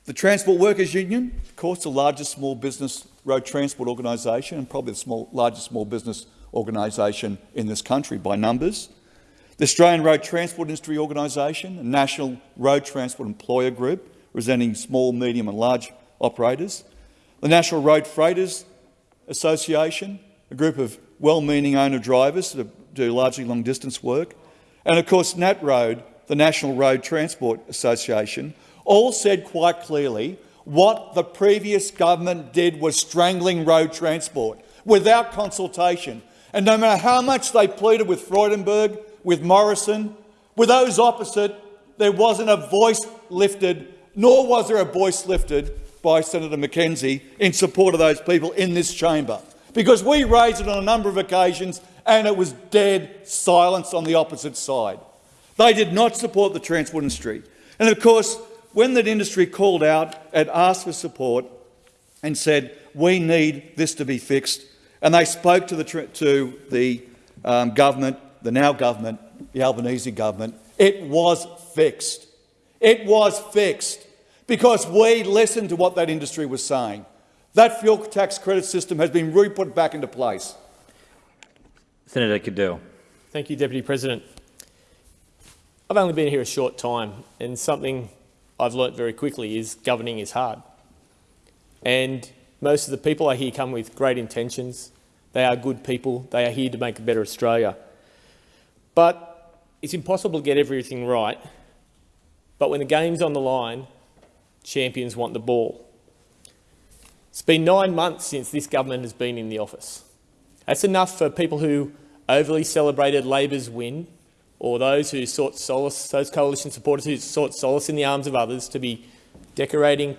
the Transport Workers Union, of course, the largest small business road transport organisation and probably the small, largest small business organisation in this country by numbers, the Australian Road Transport Industry Organisation, a national road transport employer group representing small, medium and large operators, the National Road Freighters Association, a group of well-meaning owner-drivers that do largely long-distance work, and of course NatRoad, the National Road Transport Association, all said quite clearly what the previous government did was strangling road transport without consultation. And no matter how much they pleaded with Frydenberg, with Morrison, with those opposite, there wasn't a voice lifted, nor was there a voice lifted by Senator McKenzie in support of those people in this chamber. Because we raised it on a number of occasions and it was dead silence on the opposite side. They did not support the transport industry. And of course, when that industry called out and asked for support and said, we need this to be fixed, and they spoke to the, to the um, government, the now government, the Albanese government, it was fixed. It was fixed because we listened to what that industry was saying. That fuel tax credit system has been re-put back into place. Senator Cadell. Thank you, Deputy President. I've only been here a short time, and something I've learnt very quickly is governing is hard. And most of the people I hear come with great intentions. They are good people. They are here to make a better Australia. But it's impossible to get everything right. But when the game's on the line, champions want the ball. It's been nine months since this government has been in the office. That's enough for people who overly celebrated Labor's win or those who sought solace, those coalition supporters who sought solace in the arms of others to be decorating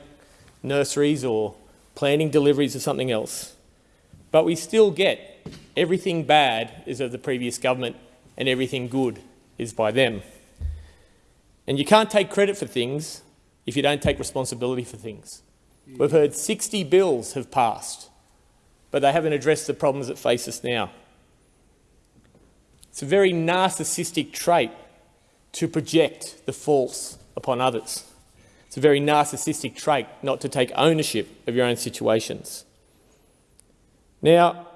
nurseries or planning deliveries or something else. But we still get everything bad is of the previous government and everything good is by them. And you can't take credit for things if you don't take responsibility for things. We've heard 60 bills have passed, but they haven't addressed the problems that face us now. It's a very narcissistic trait to project the false upon others. It's a very narcissistic trait not to take ownership of your own situations. Now,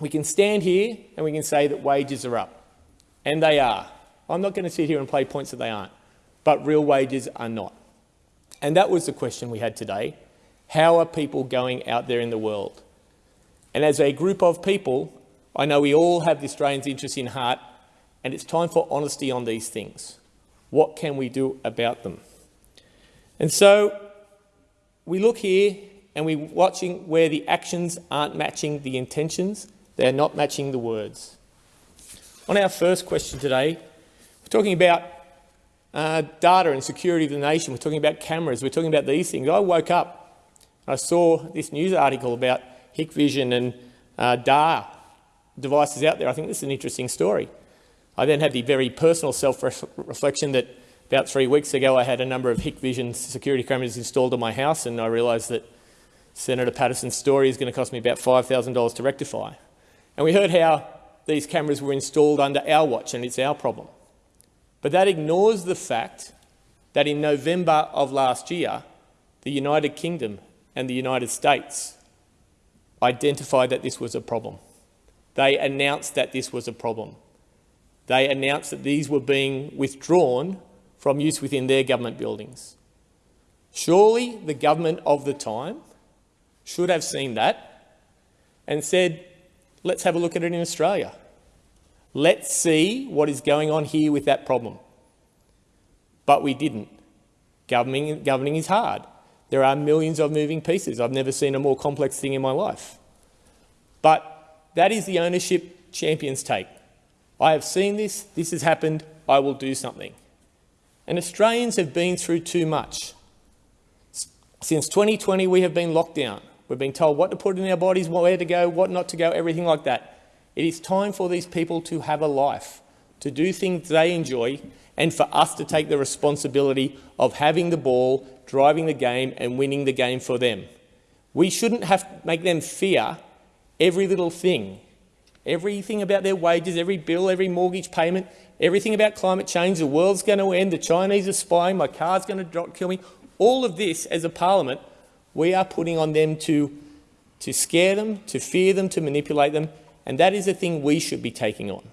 we can stand here and we can say that wages are up, and they are. I'm not going to sit here and play points that they aren't, but real wages are not. And that was the question we had today. How are people going out there in the world? And as a group of people, I know we all have the Australians' interest in heart, and it's time for honesty on these things. What can we do about them? And so we look here and we're watching where the actions aren't matching the intentions, they're not matching the words. On our first question today, we're talking about uh, data and security of the nation, we're talking about cameras, we're talking about these things. I woke up, I saw this news article about Hikvision and uh, Dahua devices out there. I think this is an interesting story. I then had the very personal self-reflection that about three weeks ago I had a number of Hikvision security cameras installed on my house and I realised that Senator Paterson's story is going to cost me about $5,000 to rectify. And we heard how these cameras were installed under our watch and it's our problem. But that ignores the fact that in November of last year, the United Kingdom and the United States identified that this was a problem. They announced that this was a problem. They announced that these were being withdrawn from use within their government buildings. Surely the government of the time should have seen that and said, let's have a look at it in Australia. Let's see what is going on here with that problem. But we didn't. Governing, governing is hard. There are millions of moving pieces. I've never seen a more complex thing in my life. But that is the ownership champions take. I have seen this, this has happened, I will do something. And Australians have been through too much. Since 2020, we have been locked down. We've been told what to put in our bodies, where to go, what not to go, everything like that. It is time for these people to have a life, to do things they enjoy, and for us to take the responsibility of having the ball, driving the game and winning the game for them. We shouldn't have to make them fear every little thing, everything about their wages, every bill, every mortgage payment, everything about climate change, the world's going to end, the Chinese are spying, my car's going to kill me. All of this, as a parliament, we are putting on them to, to scare them, to fear them, to manipulate them, and that is a thing we should be taking on.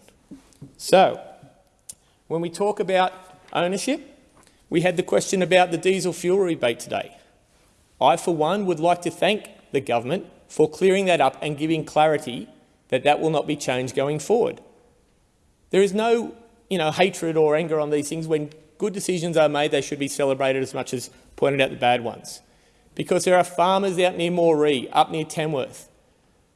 So, when we talk about ownership, we had the question about the diesel fuel rebate today. I, for one, would like to thank the government for clearing that up and giving clarity that that will not be changed going forward. There is no you know, hatred or anger on these things when good decisions are made, they should be celebrated as much as pointed out the bad ones. Because there are farmers out near Moree, up near Tamworth,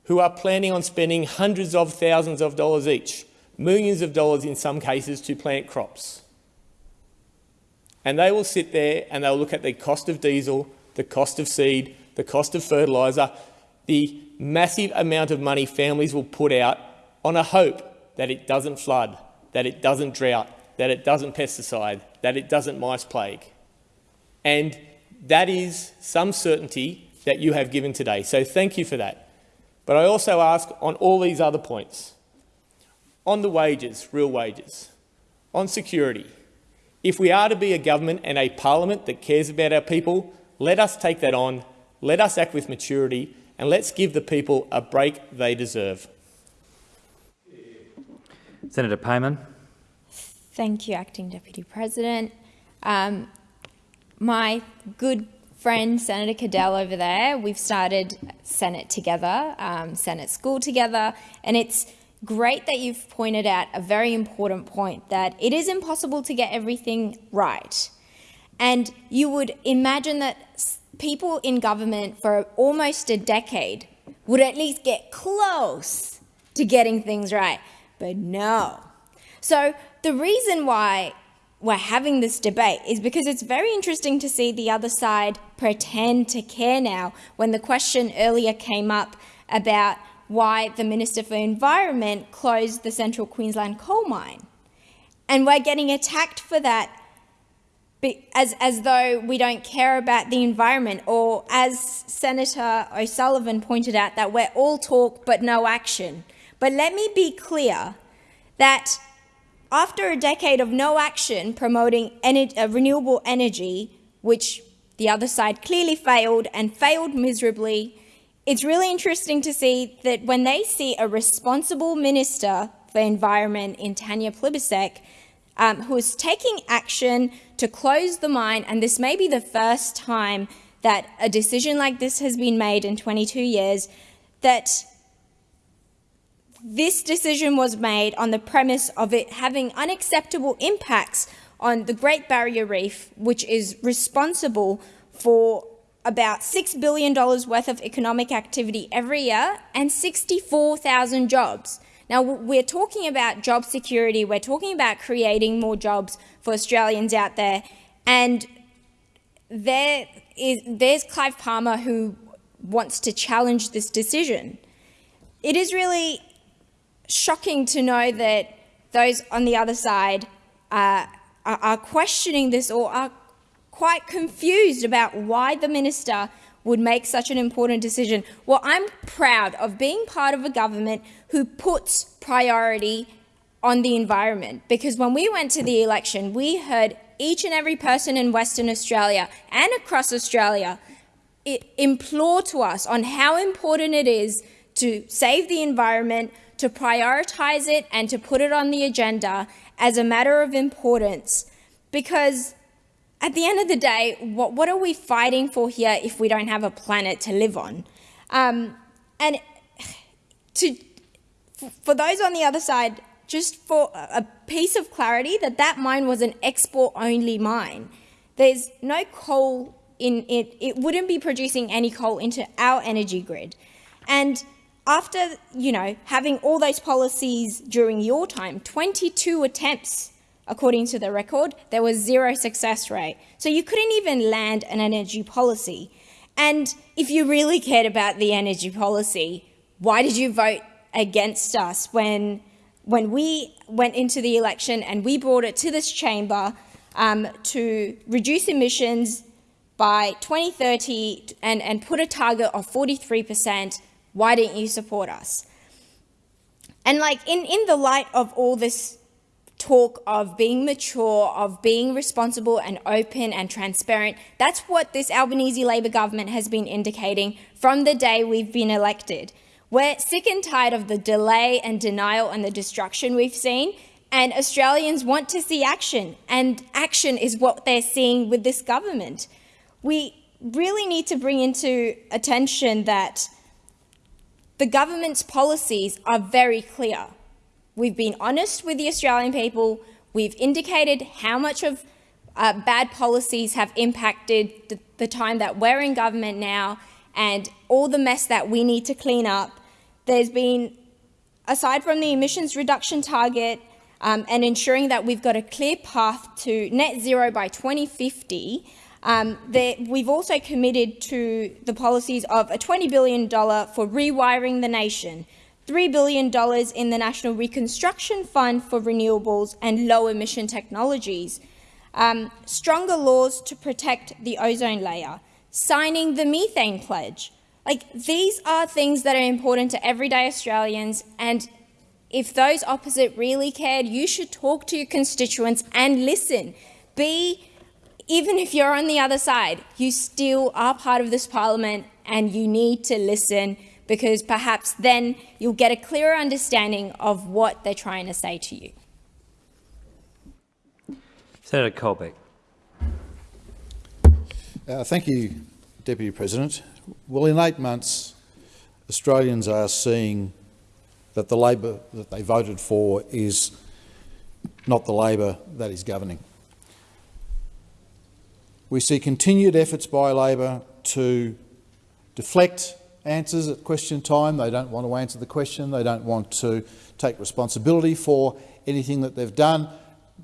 who are planning on spending hundreds of thousands of dollars each, millions of dollars in some cases, to plant crops. And they will sit there and they'll look at the cost of diesel, the cost of seed, the cost of fertiliser, the massive amount of money families will put out on a hope that it doesn't flood, that it doesn't drought, that it doesn't pesticide, that it doesn't mice plague. And that is some certainty that you have given today. So thank you for that. But I also ask on all these other points, on the wages, real wages, on security, if we are to be a government and a parliament that cares about our people, let us take that on, let us act with maturity, and let's give the people a break they deserve. Senator Payman. Thank you, Acting Deputy President. Um, my good friend, Senator Cadell over there, we've started Senate together, um, Senate school together, and it's great that you've pointed out a very important point, that it is impossible to get everything right. And you would imagine that people in government for almost a decade would at least get close to getting things right. But no. So the reason why we're having this debate is because it's very interesting to see the other side pretend to care now when the question earlier came up about why the Minister for Environment closed the Central Queensland coal mine. And we're getting attacked for that as, as though we don't care about the environment, or as Senator O'Sullivan pointed out, that we're all talk but no action. But let me be clear that after a decade of no action promoting uh, renewable energy, which the other side clearly failed and failed miserably, it's really interesting to see that when they see a responsible minister for environment in Tanya Plibersek, um, who is taking action to close the mine, and this may be the first time that a decision like this has been made in 22 years, that this decision was made on the premise of it having unacceptable impacts on the Great Barrier Reef, which is responsible for about $6 billion worth of economic activity every year and 64,000 jobs. Now, we're talking about job security, we're talking about creating more jobs for Australians out there, and there is, there's Clive Palmer who wants to challenge this decision. It is really shocking to know that those on the other side uh, are, are questioning this or are quite confused about why the minister would make such an important decision. Well, I'm proud of being part of a government who puts priority on the environment because when we went to the election, we heard each and every person in Western Australia and across Australia implore to us on how important it is to save the environment, to prioritise it and to put it on the agenda as a matter of importance because at the end of the day, what, what are we fighting for here if we don't have a planet to live on? Um, and to, for those on the other side, just for a piece of clarity, that that mine was an export-only mine. There's no coal in it. It wouldn't be producing any coal into our energy grid. And after, you know, having all those policies during your time, 22 attempts, according to the record, there was zero success rate. So you couldn't even land an energy policy. And if you really cared about the energy policy, why did you vote against us when, when we went into the election and we brought it to this chamber um, to reduce emissions by 2030 and, and put a target of 43 percent why didn't you support us? And like in, in the light of all this talk of being mature, of being responsible and open and transparent, that's what this Albanese Labor government has been indicating from the day we've been elected. We're sick and tired of the delay and denial and the destruction we've seen, and Australians want to see action, and action is what they're seeing with this government. We really need to bring into attention that the government's policies are very clear. We've been honest with the Australian people. We've indicated how much of uh, bad policies have impacted the, the time that we're in government now and all the mess that we need to clean up. There's been, aside from the emissions reduction target um, and ensuring that we've got a clear path to net zero by 2050, um, we've also committed to the policies of a $20 billion for rewiring the nation, $3 billion in the National Reconstruction Fund for renewables and low-emission technologies, um, stronger laws to protect the ozone layer, signing the methane pledge. Like, these are things that are important to everyday Australians, and if those opposite really cared, you should talk to your constituents and listen. Be, even if you're on the other side, you still are part of this parliament and you need to listen because perhaps then you'll get a clearer understanding of what they're trying to say to you. Senator Colbeck. Uh, thank you, Deputy President. Well, in eight months, Australians are seeing that the Labor that they voted for is not the Labor that is governing. We see continued efforts by Labor to deflect answers at question time. They don't want to answer the question. They don't want to take responsibility for anything that they've done.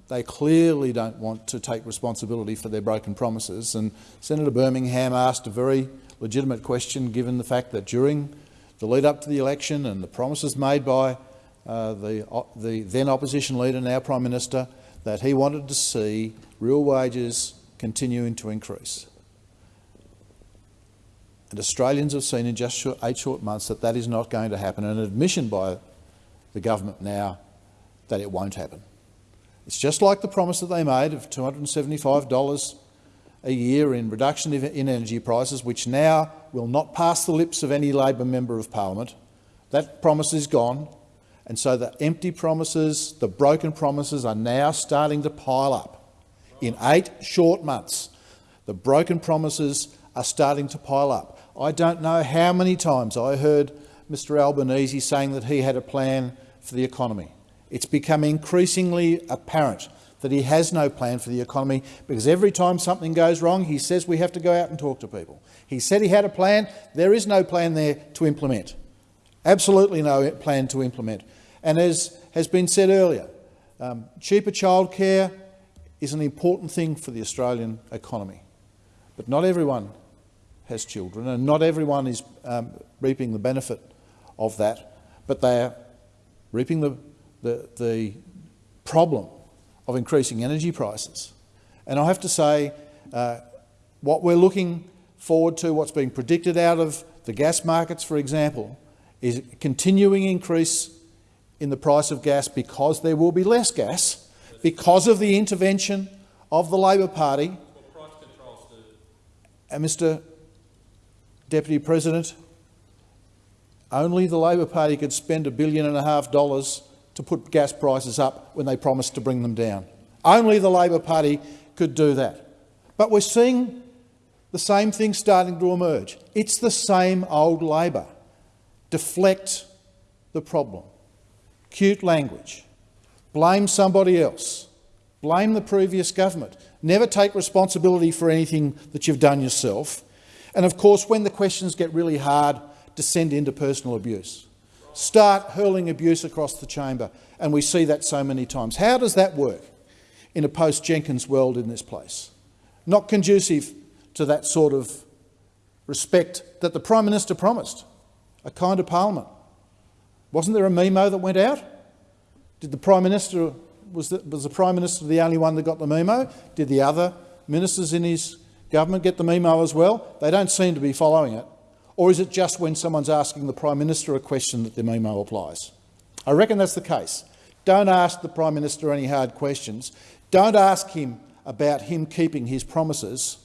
They clearly don't want to take responsibility for their broken promises. And Senator Birmingham asked a very legitimate question, given the fact that during the lead up to the election and the promises made by uh, the, uh, the then opposition leader, now Prime Minister, that he wanted to see real wages continuing to increase. And Australians have seen in just eight short months that that is not going to happen, an admission by the government now that it won't happen. It's just like the promise that they made of $275 a year in reduction in energy prices, which now will not pass the lips of any Labor member of parliament. That promise is gone, and so the empty promises, the broken promises are now starting to pile up. In eight short months, the broken promises are starting to pile up. I don't know how many times I heard Mr Albanese saying that he had a plan for the economy. It's become increasingly apparent that he has no plan for the economy because every time something goes wrong, he says we have to go out and talk to people. He said he had a plan. There is no plan there to implement. Absolutely no plan to implement. And as has been said earlier, um, cheaper childcare is an important thing for the Australian economy. But not everyone has children, and not everyone is um, reaping the benefit of that, but they are reaping the, the, the problem of increasing energy prices. And I have to say, uh, what we're looking forward to, what's being predicted out of the gas markets, for example, is a continuing increase in the price of gas because there will be less gas because of the intervention of the Labor Party. And Mr Deputy President, only the Labor Party could spend a billion and a half dollars to put gas prices up when they promised to bring them down. Only the Labor Party could do that. But we're seeing the same thing starting to emerge. It's the same old Labor. Deflect the problem. Cute language. Blame somebody else. Blame the previous government. Never take responsibility for anything that you've done yourself. And of course, when the questions get really hard, descend into personal abuse. Start hurling abuse across the chamber, and we see that so many times. How does that work in a post-Jenkins world in this place? Not conducive to that sort of respect that the Prime Minister promised, a kind of parliament. Wasn't there a memo that went out? Did the Prime Minister, was the, was the Prime Minister the only one that got the memo? Did the other ministers in his Government get the memo as well? They don't seem to be following it. Or is it just when someone's asking the Prime Minister a question that the memo applies? I reckon that's the case. Don't ask the Prime Minister any hard questions. Don't ask him about him keeping his promises.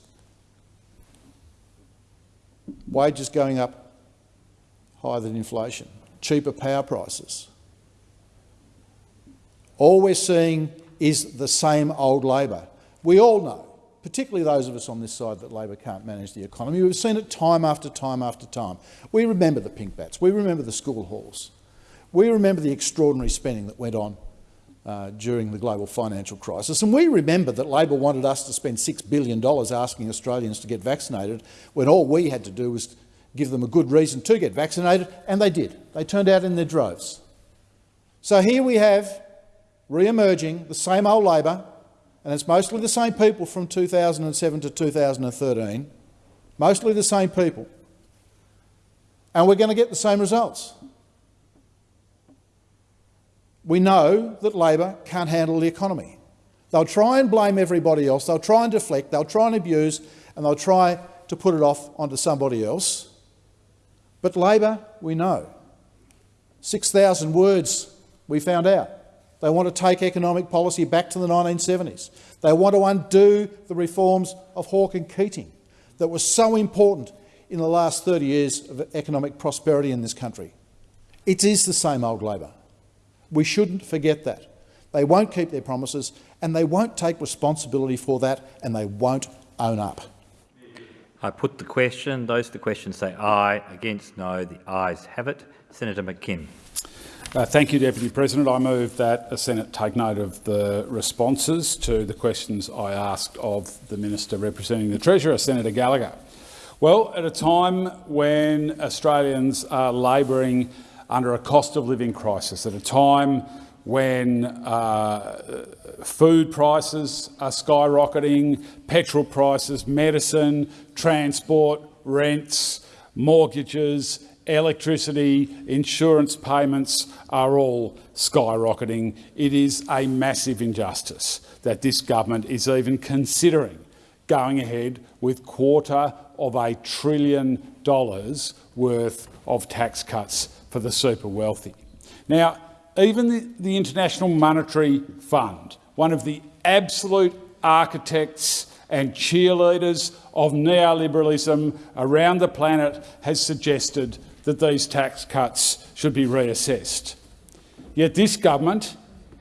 Wages going up higher than inflation, cheaper power prices. All we're seeing is the same old Labor. We all know particularly those of us on this side that Labor can't manage the economy. We've seen it time after time after time. We remember the pink bats. We remember the school halls. We remember the extraordinary spending that went on uh, during the global financial crisis. And we remember that Labor wanted us to spend $6 billion asking Australians to get vaccinated when all we had to do was give them a good reason to get vaccinated, and they did. They turned out in their droves. So here we have re-emerging the same old Labor, and it's mostly the same people from 2007 to 2013, mostly the same people, and we're going to get the same results. We know that Labor can't handle the economy. They'll try and blame everybody else, they'll try and deflect, they'll try and abuse, and they'll try to put it off onto somebody else. But Labor, we know. 6,000 words we found out. They want to take economic policy back to the 1970s. They want to undo the reforms of Hawke and Keating that were so important in the last 30 years of economic prosperity in this country. It is the same old Labor. We shouldn't forget that. They won't keep their promises and they won't take responsibility for that and they won't own up. I put the question. Those the question say aye. Against no. The ayes have it. Senator McKim. Uh, thank you, Deputy President. I move that the Senate take note of the responses to the questions I asked of the Minister representing the Treasurer, Senator Gallagher. Well, at a time when Australians are labouring under a cost of living crisis, at a time when uh, food prices are skyrocketing, petrol prices, medicine, transport, rents, mortgages, electricity, insurance payments are all skyrocketing. It is a massive injustice that this government is even considering going ahead with quarter of a trillion dollars worth of tax cuts for the super wealthy. Now, even the, the International Monetary Fund, one of the absolute architects and cheerleaders of neoliberalism around the planet, has suggested that these tax cuts should be reassessed. Yet this government,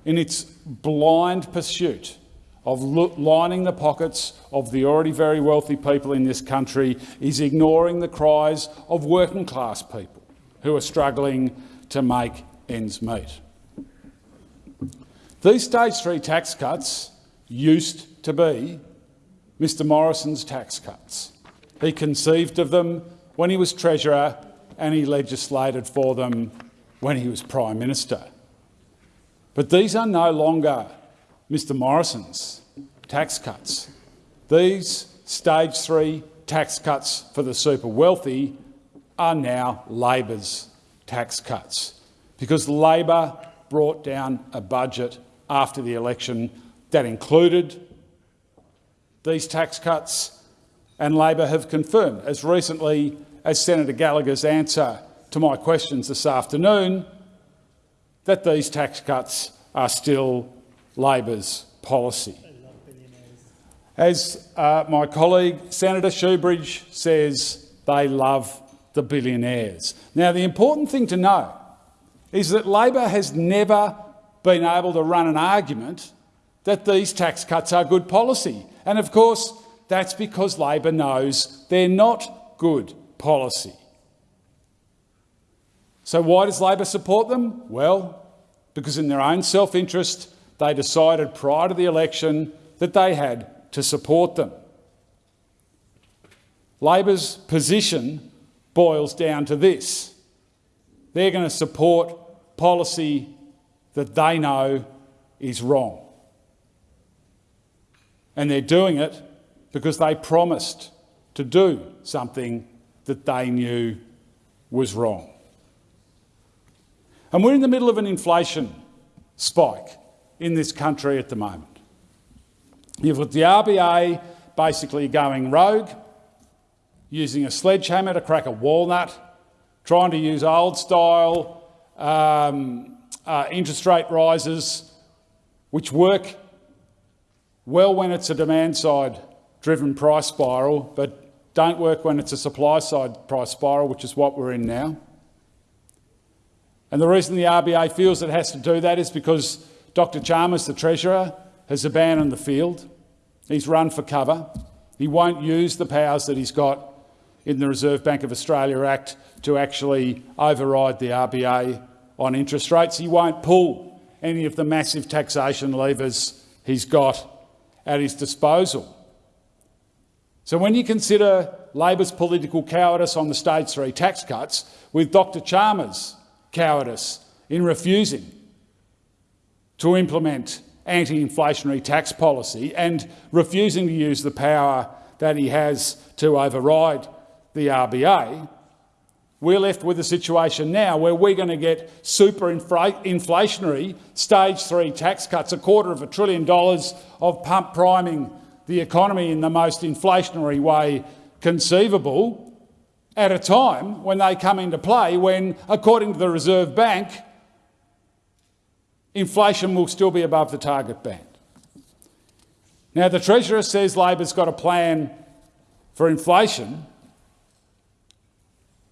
in its blind pursuit of lining the pockets of the already very wealthy people in this country, is ignoring the cries of working class people who are struggling to make ends meet. These stage three tax cuts used to be Mr Morrison's tax cuts. He conceived of them when he was Treasurer and he legislated for them when he was Prime Minister. But these are no longer Mr Morrison's tax cuts. These stage three tax cuts for the super wealthy are now Labor's tax cuts because Labor brought down a budget after the election that included these tax cuts, and Labor have confirmed, as recently as Senator Gallagher's answer to my questions this afternoon, that these tax cuts are still Labor's policy. As uh, my colleague Senator Shoebridge says, they love the billionaires. Now, the important thing to know is that Labor has never been able to run an argument that these tax cuts are good policy. And of course, that's because Labor knows they're not good policy. So why does Labor support them? Well, because in their own self-interest, they decided prior to the election that they had to support them. Labor's position boils down to this. They're going to support policy that they know is wrong. And they're doing it because they promised to do something that they knew was wrong. And we're in the middle of an inflation spike in this country at the moment. You've got the RBA basically going rogue, using a sledgehammer to crack a walnut, trying to use old-style um, uh, interest rate rises, which work well when it's a demand-side driven price spiral, but don't work when it's a supply-side price spiral, which is what we're in now. And the reason the RBA feels it has to do that is because Dr Chalmers, the Treasurer, has abandoned the field. He's run for cover. He won't use the powers that he's got in the Reserve Bank of Australia Act to actually override the RBA on interest rates. He won't pull any of the massive taxation levers he's got at his disposal. So when you consider Labor's political cowardice on the stage three tax cuts with Dr Chalmers' cowardice in refusing to implement anti-inflationary tax policy and refusing to use the power that he has to override the RBA, we're left with a situation now where we're going to get super inflationary stage three tax cuts, a quarter of a trillion dollars of pump priming the economy in the most inflationary way conceivable at a time when they come into play when, according to the Reserve Bank, inflation will still be above the target band. Now, the Treasurer says Labor's got a plan for inflation,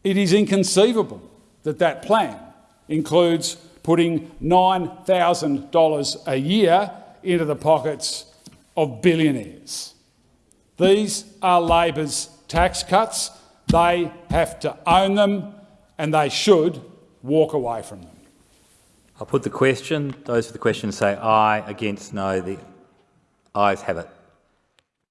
it is inconceivable that that plan includes putting $9,000 a year into the pockets of billionaires. These are Labor's tax cuts. They have to own them and they should walk away from them. I'll put the question. Those for the question say aye. Against no. The ayes have it.